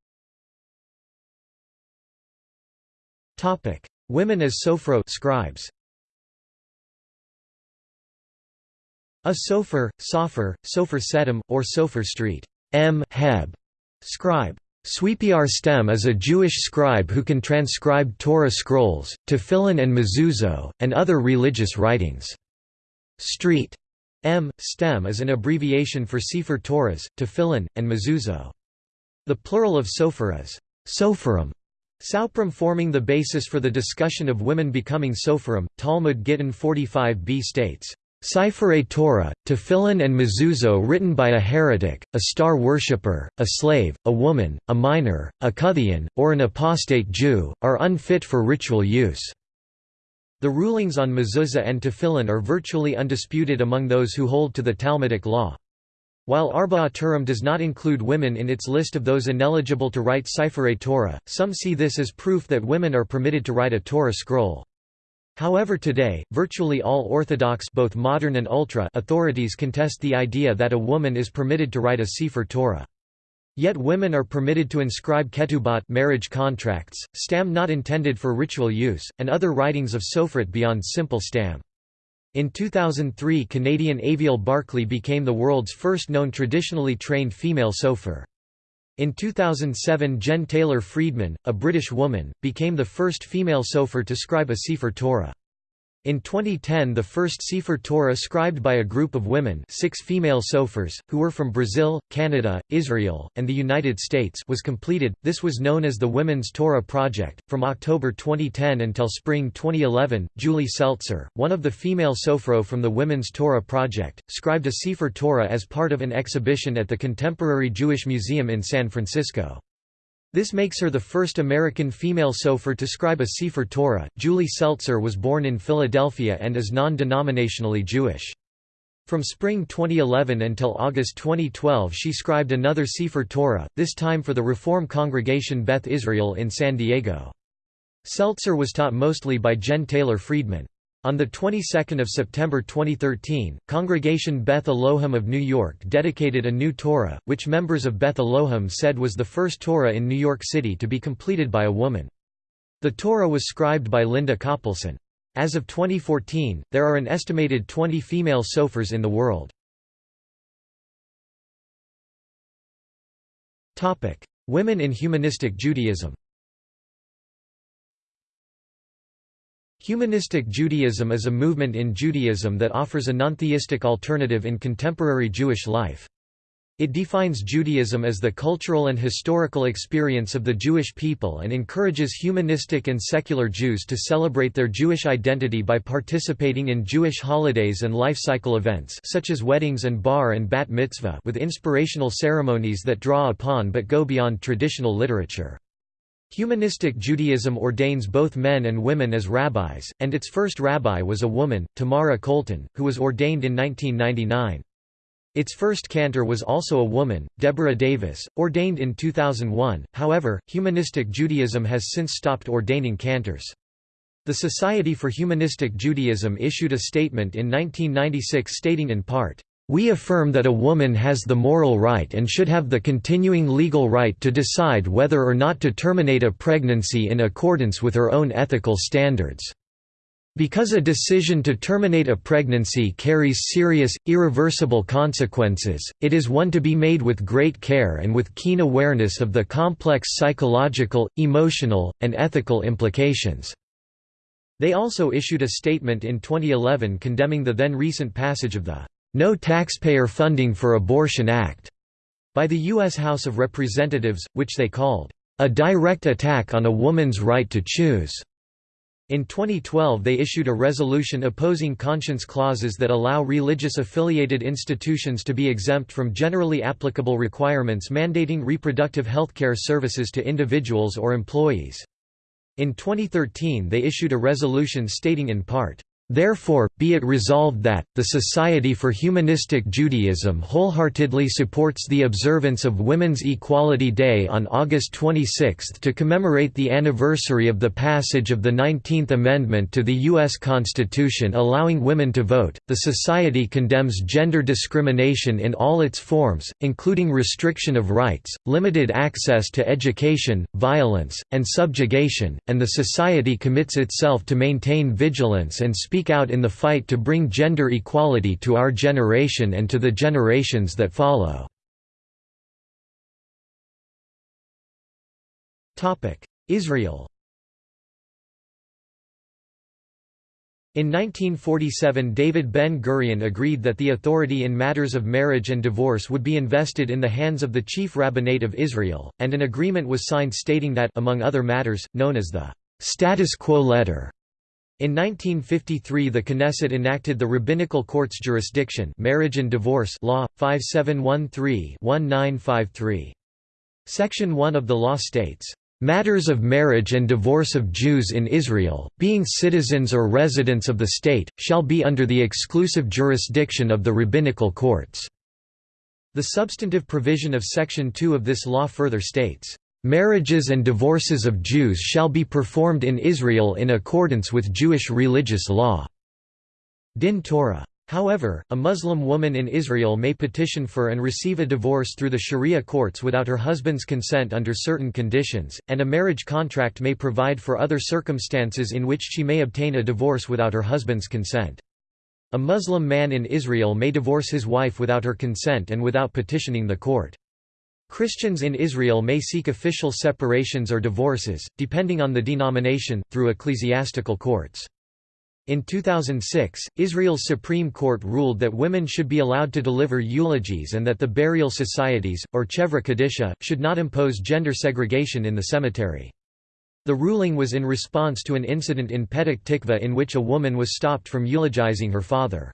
Women as sofro scribes. A sofer, sofer, sofer setim, or sofer street M. Heb. Scribe. Sweepiar Stem is a Jewish scribe who can transcribe Torah scrolls, tefillin and mezuzot, and other religious writings. Street. M. Stem is an abbreviation for Sefer Torahs, tefillin, and mezuzot. The plural of sofer is soferim. Sauprim forming the basis for the discussion of women becoming soferim, Talmud Gittin 45b states, Sifrei Torah, Tefillin and Mezuzot written by a heretic, a star worshipper, a slave, a woman, a minor, a Kuthian, or an apostate Jew, are unfit for ritual use. The rulings on mezuzah and tefillin are virtually undisputed among those who hold to the Talmudic law. While Arba Turim does not include women in its list of those ineligible to write Sifrei Torah, some see this as proof that women are permitted to write a Torah scroll. However today, virtually all Orthodox both modern and ultra authorities contest the idea that a woman is permitted to write a Sefer Torah. Yet women are permitted to inscribe ketubot marriage contracts, stam not intended for ritual use, and other writings of sofrit beyond simple stam. In 2003 Canadian Aviel Barclay became the world's first known traditionally trained female sofer. In 2007 Jen Taylor Friedman, a British woman, became the first female sofer to scribe a Sefer Torah. In 2010 the first Sefer Torah scribed by a group of women six female sofers, who were from Brazil, Canada, Israel, and the United States was completed, this was known as the Women's Torah Project. From October 2010 until spring 2011, Julie Seltzer, one of the female sofro from the Women's Torah Project, scribed a Sefer Torah as part of an exhibition at the Contemporary Jewish Museum in San Francisco. This makes her the first American female sofer to scribe a Sefer Torah. Julie Seltzer was born in Philadelphia and is non denominationally Jewish. From spring 2011 until August 2012 she scribed another Sefer Torah, this time for the Reform congregation Beth Israel in San Diego. Seltzer was taught mostly by Jen Taylor Friedman. On the 22nd of September 2013, Congregation Beth Elohim of New York dedicated a new Torah, which members of Beth Elohim said was the first Torah in New York City to be completed by a woman. The Torah was scribed by Linda Coppleson. As of 2014, there are an estimated 20 female sofars in the world. Women in humanistic Judaism Humanistic Judaism is a movement in Judaism that offers a non-theistic alternative in contemporary Jewish life. It defines Judaism as the cultural and historical experience of the Jewish people and encourages humanistic and secular Jews to celebrate their Jewish identity by participating in Jewish holidays and life cycle events such as weddings and bar and bat mitzvah with inspirational ceremonies that draw upon but go beyond traditional literature. Humanistic Judaism ordains both men and women as rabbis, and its first rabbi was a woman, Tamara Kolton, who was ordained in 1999. Its first cantor was also a woman, Deborah Davis, ordained in 2001, however, Humanistic Judaism has since stopped ordaining cantors. The Society for Humanistic Judaism issued a statement in 1996 stating in part, we affirm that a woman has the moral right and should have the continuing legal right to decide whether or not to terminate a pregnancy in accordance with her own ethical standards. Because a decision to terminate a pregnancy carries serious, irreversible consequences, it is one to be made with great care and with keen awareness of the complex psychological, emotional, and ethical implications." They also issued a statement in 2011 condemning the then recent passage of the "'No Taxpayer Funding for Abortion Act' by the U.S. House of Representatives, which they called, "'a direct attack on a woman's right to choose' In 2012 they issued a resolution opposing conscience clauses that allow religious-affiliated institutions to be exempt from generally applicable requirements mandating reproductive health care services to individuals or employees. In 2013 they issued a resolution stating in part, Therefore, be it resolved that, the Society for Humanistic Judaism wholeheartedly supports the observance of Women's Equality Day on August 26 to commemorate the anniversary of the passage of the 19th Amendment to the U.S. Constitution allowing women to vote. The Society condemns gender discrimination in all its forms, including restriction of rights, limited access to education, violence, and subjugation, and the Society commits itself to maintain vigilance and speak speak out in the fight to bring gender equality to our generation and to the generations that follow. Israel In 1947 David Ben-Gurion agreed that the authority in matters of marriage and divorce would be invested in the hands of the chief rabbinate of Israel, and an agreement was signed stating that among other matters, known as the «status quo letter», in 1953 the Knesset enacted the Rabbinical Court's jurisdiction marriage and divorce law, 5713-1953. Section 1 of the law states, "...matters of marriage and divorce of Jews in Israel, being citizens or residents of the state, shall be under the exclusive jurisdiction of the rabbinical courts." The substantive provision of Section 2 of this law further states, Marriages and divorces of Jews shall be performed in Israel in accordance with Jewish religious law." Din Torah. However, a Muslim woman in Israel may petition for and receive a divorce through the Sharia courts without her husband's consent under certain conditions, and a marriage contract may provide for other circumstances in which she may obtain a divorce without her husband's consent. A Muslim man in Israel may divorce his wife without her consent and without petitioning the court. Christians in Israel may seek official separations or divorces, depending on the denomination, through ecclesiastical courts. In 2006, Israel's Supreme Court ruled that women should be allowed to deliver eulogies and that the burial societies, or chevra kadisha, should not impose gender segregation in the cemetery. The ruling was in response to an incident in Petah Tikva in which a woman was stopped from eulogizing her father.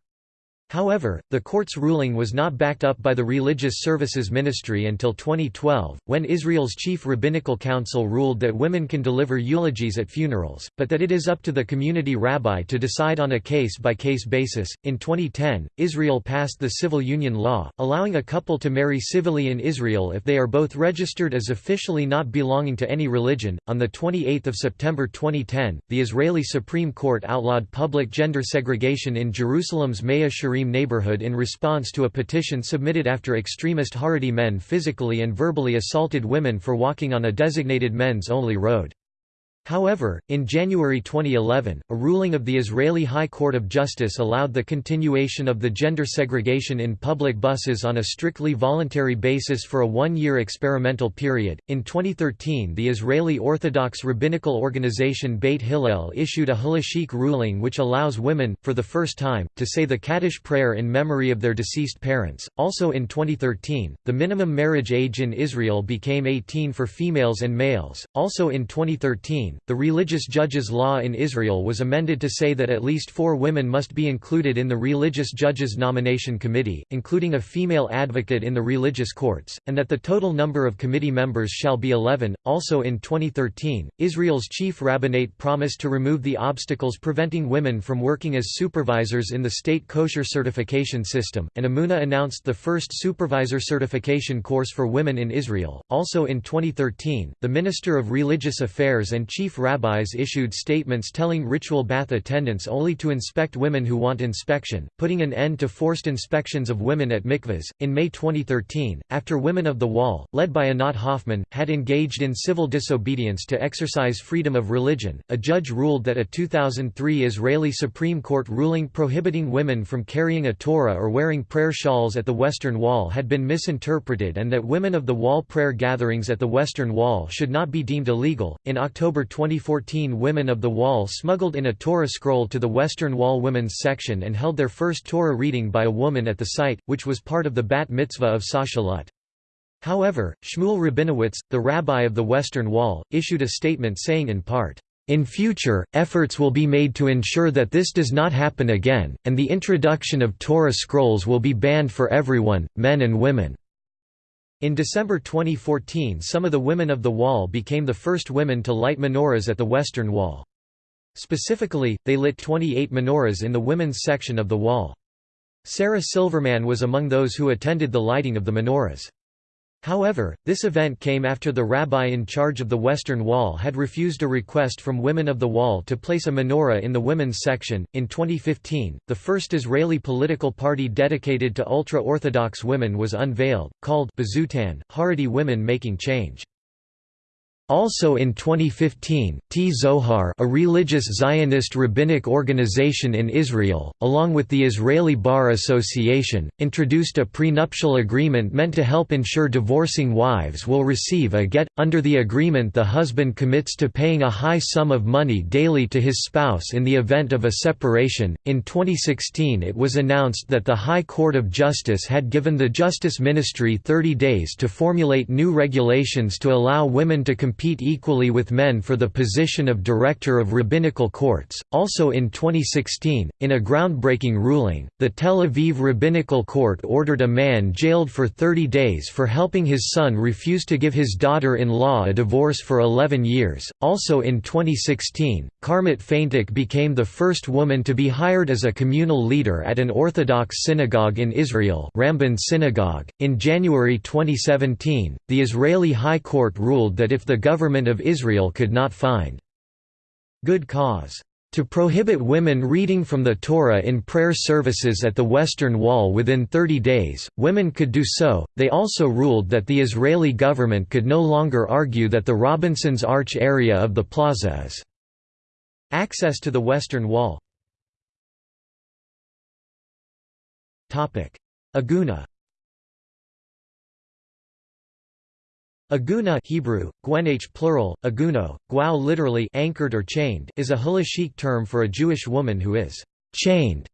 However, the court's ruling was not backed up by the Religious Services Ministry until 2012, when Israel's chief rabbinical council ruled that women can deliver eulogies at funerals, but that it is up to the community rabbi to decide on a case by case basis. In 2010, Israel passed the civil union law, allowing a couple to marry civilly in Israel if they are both registered as officially not belonging to any religion. On the 28th of September 2010, the Israeli Supreme Court outlawed public gender segregation in Jerusalem's Mea Shearim neighborhood in response to a petition submitted after extremist Haredi men physically and verbally assaulted women for walking on a designated men's-only road. However, in January 2011, a ruling of the Israeli High Court of Justice allowed the continuation of the gender segregation in public buses on a strictly voluntary basis for a one year experimental period. In 2013, the Israeli Orthodox rabbinical organization Beit Hillel issued a halachic ruling which allows women, for the first time, to say the Kaddish prayer in memory of their deceased parents. Also in 2013, the minimum marriage age in Israel became 18 for females and males. Also in 2013, the Religious Judges Law in Israel was amended to say that at least four women must be included in the Religious Judges Nomination Committee, including a female advocate in the religious courts, and that the total number of committee members shall be 11. Also in 2013, Israel's chief rabbinate promised to remove the obstacles preventing women from working as supervisors in the state kosher certification system, and Emunah announced the first supervisor certification course for women in Israel. Also in 2013, the Minister of Religious Affairs and Chief chief rabbis issued statements telling ritual bath attendants only to inspect women who want inspection, putting an end to forced inspections of women at mikvahs. In May 2013, after Women of the Wall, led by Anat Hoffman, had engaged in civil disobedience to exercise freedom of religion, a judge ruled that a 2003 Israeli Supreme Court ruling prohibiting women from carrying a Torah or wearing prayer shawls at the Western Wall had been misinterpreted and that Women of the Wall prayer gatherings at the Western Wall should not be deemed illegal. In October 2014 Women of the Wall smuggled in a Torah scroll to the Western Wall Women's section and held their first Torah reading by a woman at the site, which was part of the bat mitzvah of Sasha Lutt. However, Shmuel Rabinowitz, the rabbi of the Western Wall, issued a statement saying in part, in future, efforts will be made to ensure that this does not happen again, and the introduction of Torah scrolls will be banned for everyone, men and women. In December 2014 some of the women of the Wall became the first women to light menorahs at the Western Wall. Specifically, they lit 28 menorahs in the women's section of the wall. Sarah Silverman was among those who attended the lighting of the menorahs. However, this event came after the rabbi in charge of the Western Wall had refused a request from Women of the Wall to place a menorah in the women's section. In 2015, the first Israeli political party dedicated to ultra Orthodox women was unveiled, called B'Zchutan, Haredi Women Making Change. Also in 2015, Tzohar a religious Zionist rabbinic organization in Israel, along with the Israeli Bar Association, introduced a prenuptial agreement meant to help ensure divorcing wives will receive a get. Under the agreement the husband commits to paying a high sum of money daily to his spouse in the event of a separation. In 2016 it was announced that the High Court of Justice had given the Justice Ministry 30 days to formulate new regulations to allow women to compete compete equally with men for the position of Director of Rabbinical Courts. Also in 2016, in a groundbreaking ruling, the Tel Aviv Rabbinical Court ordered a man jailed for 30 days for helping his son refuse to give his daughter in law a divorce for 11 years. Also in 2016, Karmit Feintuch became the first woman to be hired as a communal leader at an Orthodox synagogue in Israel, Ramban Synagogue. In January 2017, the Israeli High Court ruled that if the government of Israel could not find good cause to prohibit women reading from the Torah in prayer services at the Western Wall within 30 days, women could do so. They also ruled that the Israeli government could no longer argue that the Robinson's Arch area of the plaza is access to the Western Wall. Aguna Aguna Hebrew, Gwenach plural, aguno, guau literally anchored or chained is a halachic term for a Jewish woman who is «chained»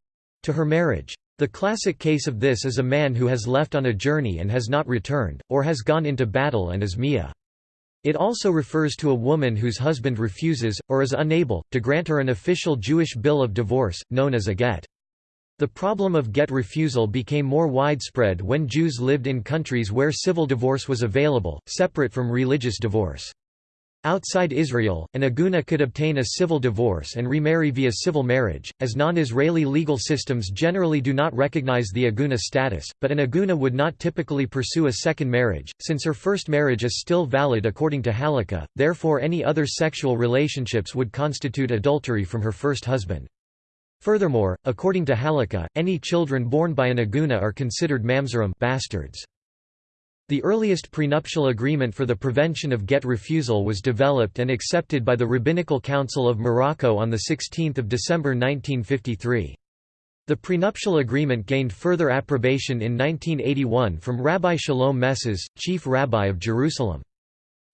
to her marriage. The classic case of this is a man who has left on a journey and has not returned, or has gone into battle and is mia. It also refers to a woman whose husband refuses, or is unable, to grant her an official Jewish bill of divorce, known as a get. The problem of get refusal became more widespread when Jews lived in countries where civil divorce was available, separate from religious divorce. Outside Israel, an aguna could obtain a civil divorce and remarry via civil marriage, as non-Israeli legal systems generally do not recognize the aguna status, but an aguna would not typically pursue a second marriage, since her first marriage is still valid according to halakha, therefore any other sexual relationships would constitute adultery from her first husband. Furthermore, according to halakha, any children born by an aguna are considered mamzerim bastards. The earliest prenuptial agreement for the prevention of get refusal was developed and accepted by the Rabbinical Council of Morocco on 16 December 1953. The prenuptial agreement gained further approbation in 1981 from Rabbi Shalom Messas, chief rabbi of Jerusalem.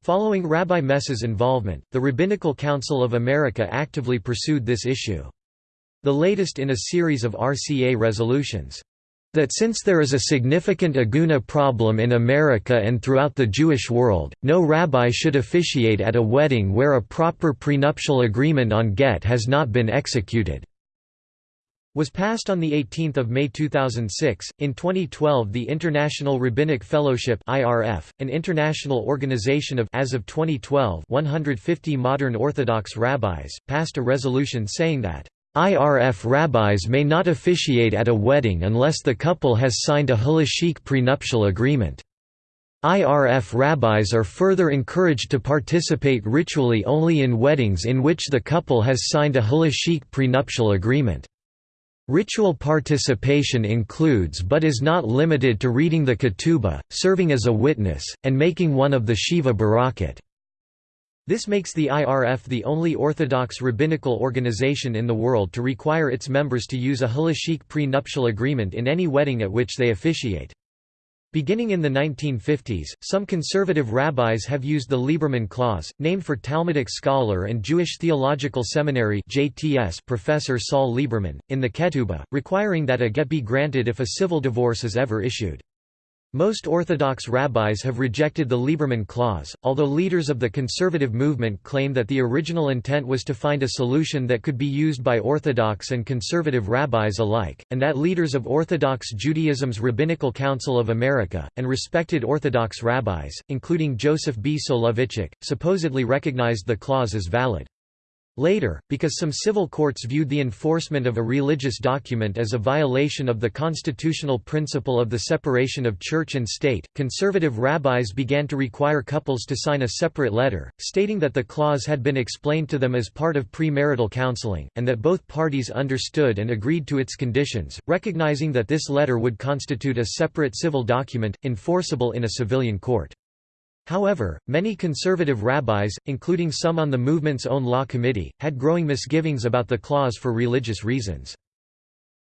Following Rabbi Messas' involvement, the Rabbinical Council of America actively pursued this issue the latest in a series of RCA resolutions. That since there is a significant aguna problem in America and throughout the Jewish world, no rabbi should officiate at a wedding where a proper prenuptial agreement on get has not been executed was passed on 18 May 2006. In 2012 the International Rabbinic Fellowship IRF, an international organization of as of 2012 150 modern Orthodox rabbis, passed a resolution saying that IRF rabbis may not officiate at a wedding unless the couple has signed a halachic prenuptial agreement. IRF rabbis are further encouraged to participate ritually only in weddings in which the couple has signed a halachic prenuptial agreement. Ritual participation includes but is not limited to reading the ketubah, serving as a witness, and making one of the Sheva Brachot. This makes the IRF the only Orthodox rabbinical organization in the world to require its members to use a halachic pre-nuptial agreement in any wedding at which they officiate. Beginning in the 1950s, some conservative rabbis have used the Lieberman Clause, named for Talmudic scholar and Jewish Theological Seminary JTS professor Saul Lieberman, in the Ketubah, requiring that a get be granted if a civil divorce is ever issued. Most Orthodox rabbis have rejected the Lieberman Clause, although leaders of the conservative movement claim that the original intent was to find a solution that could be used by Orthodox and conservative rabbis alike, and that leaders of Orthodox Judaism's Rabbinical Council of America, and respected Orthodox rabbis, including Joseph B. Soloveitchik, supposedly recognized the clause as valid. Later, because some civil courts viewed the enforcement of a religious document as a violation of the constitutional principle of the separation of church and state, conservative rabbis began to require couples to sign a separate letter, stating that the clause had been explained to them as part of premarital counseling, and that both parties understood and agreed to its conditions, recognizing that this letter would constitute a separate civil document, enforceable in a civilian court. However, many conservative rabbis, including some on the movement's own law committee, had growing misgivings about the clause for religious reasons.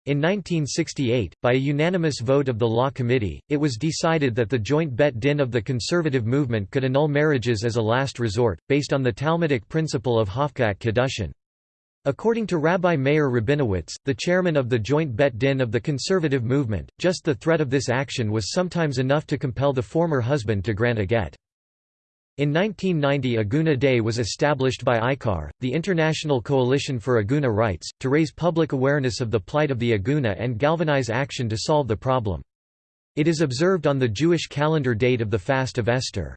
In 1968, by a unanimous vote of the Law Committee, it was decided that the joint bet din of the conservative movement could annul marriages as a last resort, based on the Talmudic principle of Hafkat Kedushin. According to Rabbi Meir Rabinowitz, the chairman of the joint bet din of the conservative movement, just the threat of this action was sometimes enough to compel the former husband to grant a get. In 1990 Aguna Day was established by ICAR, the International Coalition for Aguna Rights, to raise public awareness of the plight of the Aguna and galvanize action to solve the problem. It is observed on the Jewish calendar date of the Fast of Esther.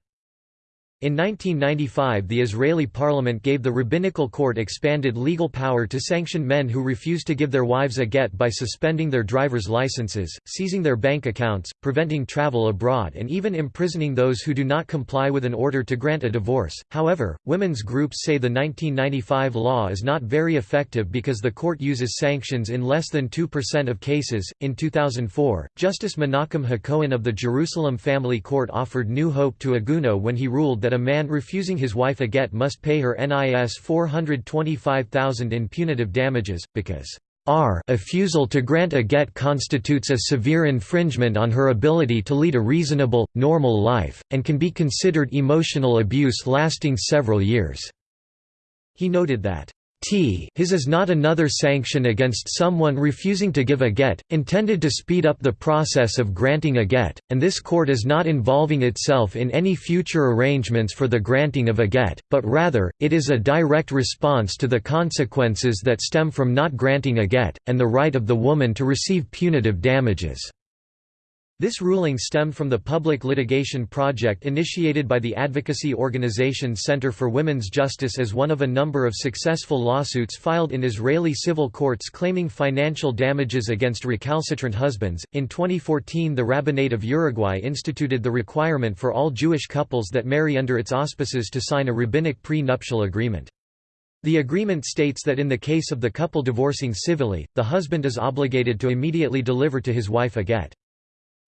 In 1995 the Israeli parliament gave the rabbinical court expanded legal power to sanction men who refuse to give their wives a get by suspending their driver's licenses, seizing their bank accounts, preventing travel abroad and even imprisoning those who do not comply with an order to grant a divorce. However, women's groups say the 1995 law is not very effective because the court uses sanctions in less than 2% of cases. In 2004, Justice Menachem Hacohen of the Jerusalem Family Court offered new hope to Aguna when he ruled that that a man refusing his wife a get must pay her NIS 425,000 in punitive damages, because r refusal to grant a get constitutes a severe infringement on her ability to lead a reasonable, normal life, and can be considered emotional abuse lasting several years." He noted that T his is not another sanction against someone refusing to give a get, intended to speed up the process of granting a get, and this court is not involving itself in any future arrangements for the granting of a get, but rather, it is a direct response to the consequences that stem from not granting a get, and the right of the woman to receive punitive damages. This ruling stemmed from the public litigation project initiated by the advocacy organization Center for Women's Justice as one of a number of successful lawsuits filed in Israeli civil courts claiming financial damages against recalcitrant husbands. In 2014, the Rabbinate of Uruguay instituted the requirement for all Jewish couples that marry under its auspices to sign a rabbinic pre-nuptial agreement. The agreement states that in the case of the couple divorcing civilly, the husband is obligated to immediately deliver to his wife a get.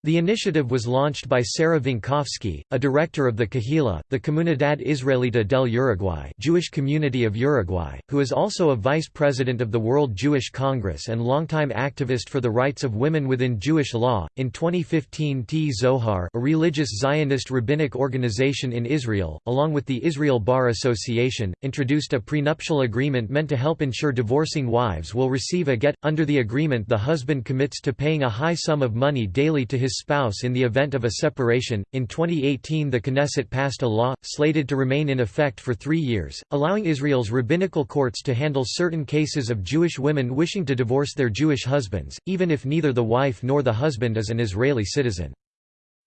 The initiative was launched by Sarah Winkowski, a director of the Kahila, the Comunidad Israelita del Uruguay Jewish Community of Uruguay, who is also a vice president of the World Jewish Congress and longtime activist for the rights of women within Jewish law. In 2015, Tzohar, a religious Zionist rabbinic organization in Israel, along with the Israel Bar Association, introduced a prenuptial agreement meant to help ensure divorcing wives will receive a get. Under the agreement, the husband commits to paying a high sum of money daily to his his spouse in the event of a separation. In 2018, the Knesset passed a law, slated to remain in effect for three years, allowing Israel's rabbinical courts to handle certain cases of Jewish women wishing to divorce their Jewish husbands, even if neither the wife nor the husband is an Israeli citizen.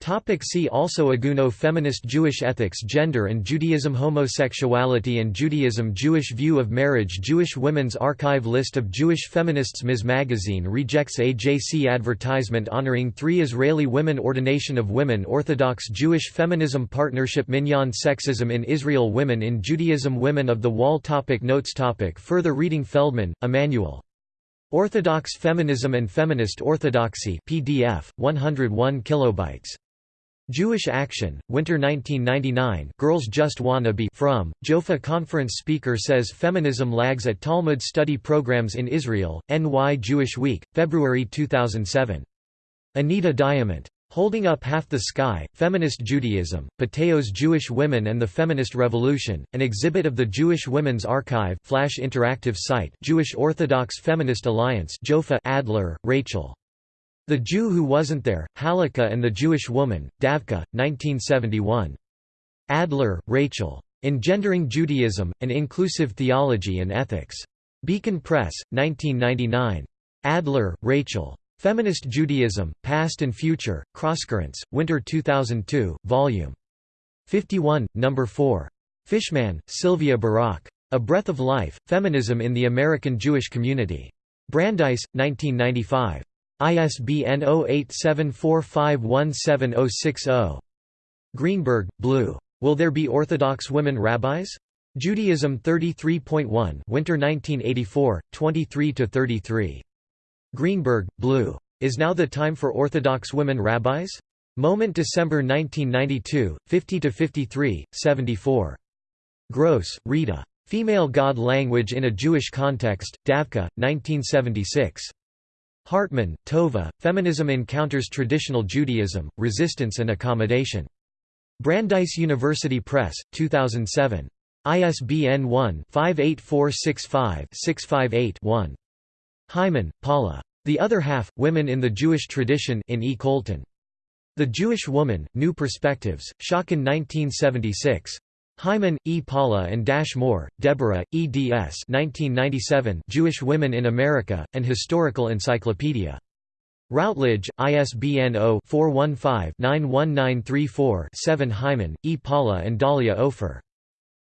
Topic see also Agunah Feminist Jewish ethics Gender and Judaism Homosexuality and Judaism Jewish view of marriage Jewish Women's Archive List of Jewish feminists Ms. Magazine rejects AJC advertisement honoring three Israeli women Ordination of Women Orthodox Jewish Feminism Partnership Minyan Sexism in Israel Women in Judaism Women of the Wall topic Notes topic Further reading Feldman, Emmanuel. Orthodox Feminism and Feminist Orthodoxy PDF, 101 kilobytes. Jewish Action, Winter 1999 Girls Just Wanna Be Frum, Jofa conference speaker says feminism lags at Talmud study programs in Israel, NY Jewish Week, February 2007. Anita Diamant. Holding Up Half the Sky, Feminist Judaism, Patheos Jewish Women and the Feminist Revolution, an exhibit of the Jewish Women's Archive Flash interactive site Jewish Orthodox Feminist Alliance Jofa Adler, Rachel. The Jew Who Wasn't There, Halakha and the Jewish Woman, Davka, 1971. Adler, Rachel. Engendering Judaism, An Inclusive Theology and Ethics. Beacon Press, 1999. Adler, Rachel. Feminist Judaism, Past and Future, Crosscurrents, Winter 2002, Vol. 51, No. 4. Fishman, Sylvia Barak. A Breath of Life, Feminism in the American Jewish Community. Brandeis, 1995. ISBN 0874517060. Greenberg, Blu. Will There Be Orthodox Women Rabbis? Judaism 33.1 Winter 1984, 23–33. Greenberg, Blu. Is Now the Time for Orthodox Women Rabbis? Moment December 1992, 50–53, 74. Gross, Rita. Female God Language in a Jewish Context, Davka, 1976. Hartman, Tova, Feminism Encounters Traditional Judaism, Resistance and Accommodation. Brandeis University Press, 2007. ISBN 1-58465-658-1. Hyman, Paula. The Other Half, Women in the Jewish Tradition in E. Koltun. The Jewish Woman, New Perspectives, Schocken 1976. Hyman, E. Paula and Dash Moore, Deborah, eds 1997 Jewish Women in America, An Historical Encyclopedia. Routledge, ISBN 0-415-91934-7 Hyman, E. Paula and Dahlia Ofer.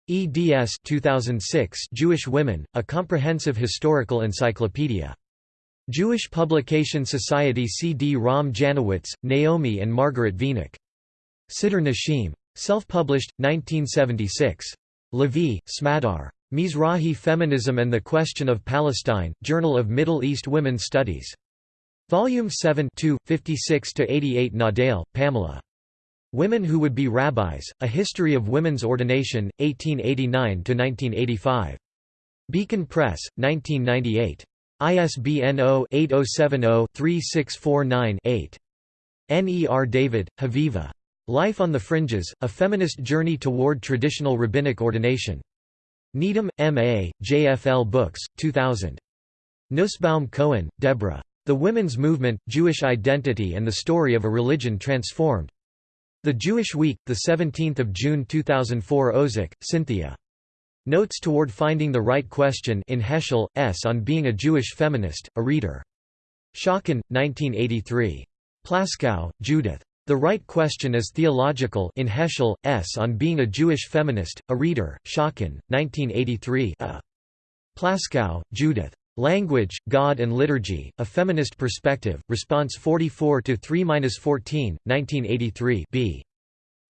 eds 2006 Jewish Women, A Comprehensive Historical Encyclopedia. Jewish Publication Society C. D. Ram Janowitz, Naomi and Margaret Wenig. Siddur Nashim. Self-published, 1976. Lavie, Smadar. Mizrahi Feminism and the Question of Palestine, Journal of Middle East Women's Studies. Volume 7 56–88 Nadell, Pamela. Women Who Would Be Rabbis, A History of Women's Ordination, 1889–1985. Beacon Press, 1998. ISBN 0-8070-3649-8. N. E. R. David, Haviva. Life on the Fringes, A Feminist Journey Toward Traditional Rabbinic Ordination. Needham, M.A., JFL Books, 2000. Nussbaum Cohen, Deborah. The Women's Movement, Jewish Identity and the Story of a Religion Transformed. The Jewish Week, 17 June 2004 Ozick, Cynthia. Notes Toward Finding the Right Question in Heschel, S. on Being a Jewish Feminist, a Reader. Schocken, 1983. Plaskow, Judith. The Right Question is Theological in Heschel, S. on Being a Jewish Feminist, a Reader, Schocken, 1983 a. Plaskow, Judith. Language, God and Liturgy, A Feminist Perspective, Response 44 to 3-14, 1983 b.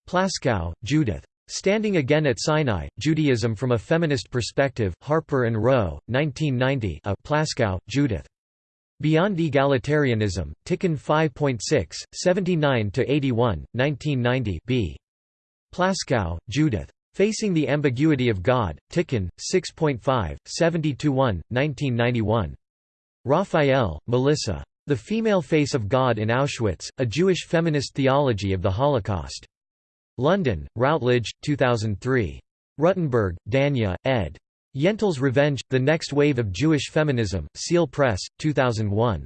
Plaskow, Judith. Standing Again at Sinai, Judaism from a Feminist Perspective, Harper and Row, 1990 a. Plaskow, Judith. Beyond Egalitarianism, Tikkun 5.6, 79–81, 1990 b. Plaskow, Judith. Facing the Ambiguity of God, Tikkun, 6.5, 70–1, 1991. Raphael, Melissa. The Female Face of God in Auschwitz, A Jewish Feminist Theology of the Holocaust. London, Routledge, 2003. Ruttenberg, Danya, ed. Yentl's Revenge, The Next Wave of Jewish Feminism, Seal Press, 2001.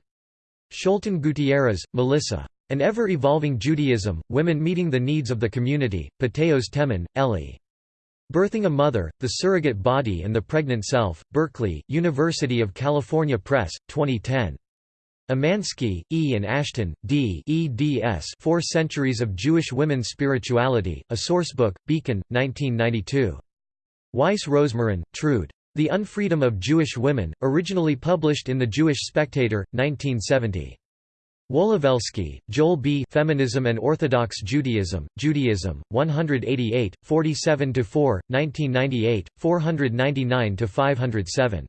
Scholten Gutierrez, Melissa. An Ever-Evolving Judaism, Women Meeting the Needs of the Community, Patheos Teman, Elly. Birthing a Mother, The Surrogate Body and the Pregnant Self, Berkeley, University of California Press, 2010. Umansky, E. and Ashton, D. eds Four Centuries of Jewish Women's Spirituality, a Sourcebook, Beacon, 1992. Weiss Rosmarin, Trude. The Unfreedom of Jewish Women, originally published in The Jewish Spectator, 1970. Wolowelsky, Joel B. Feminism and Orthodox Judaism, Judaism, 188, 47–4, 1998, 499–507.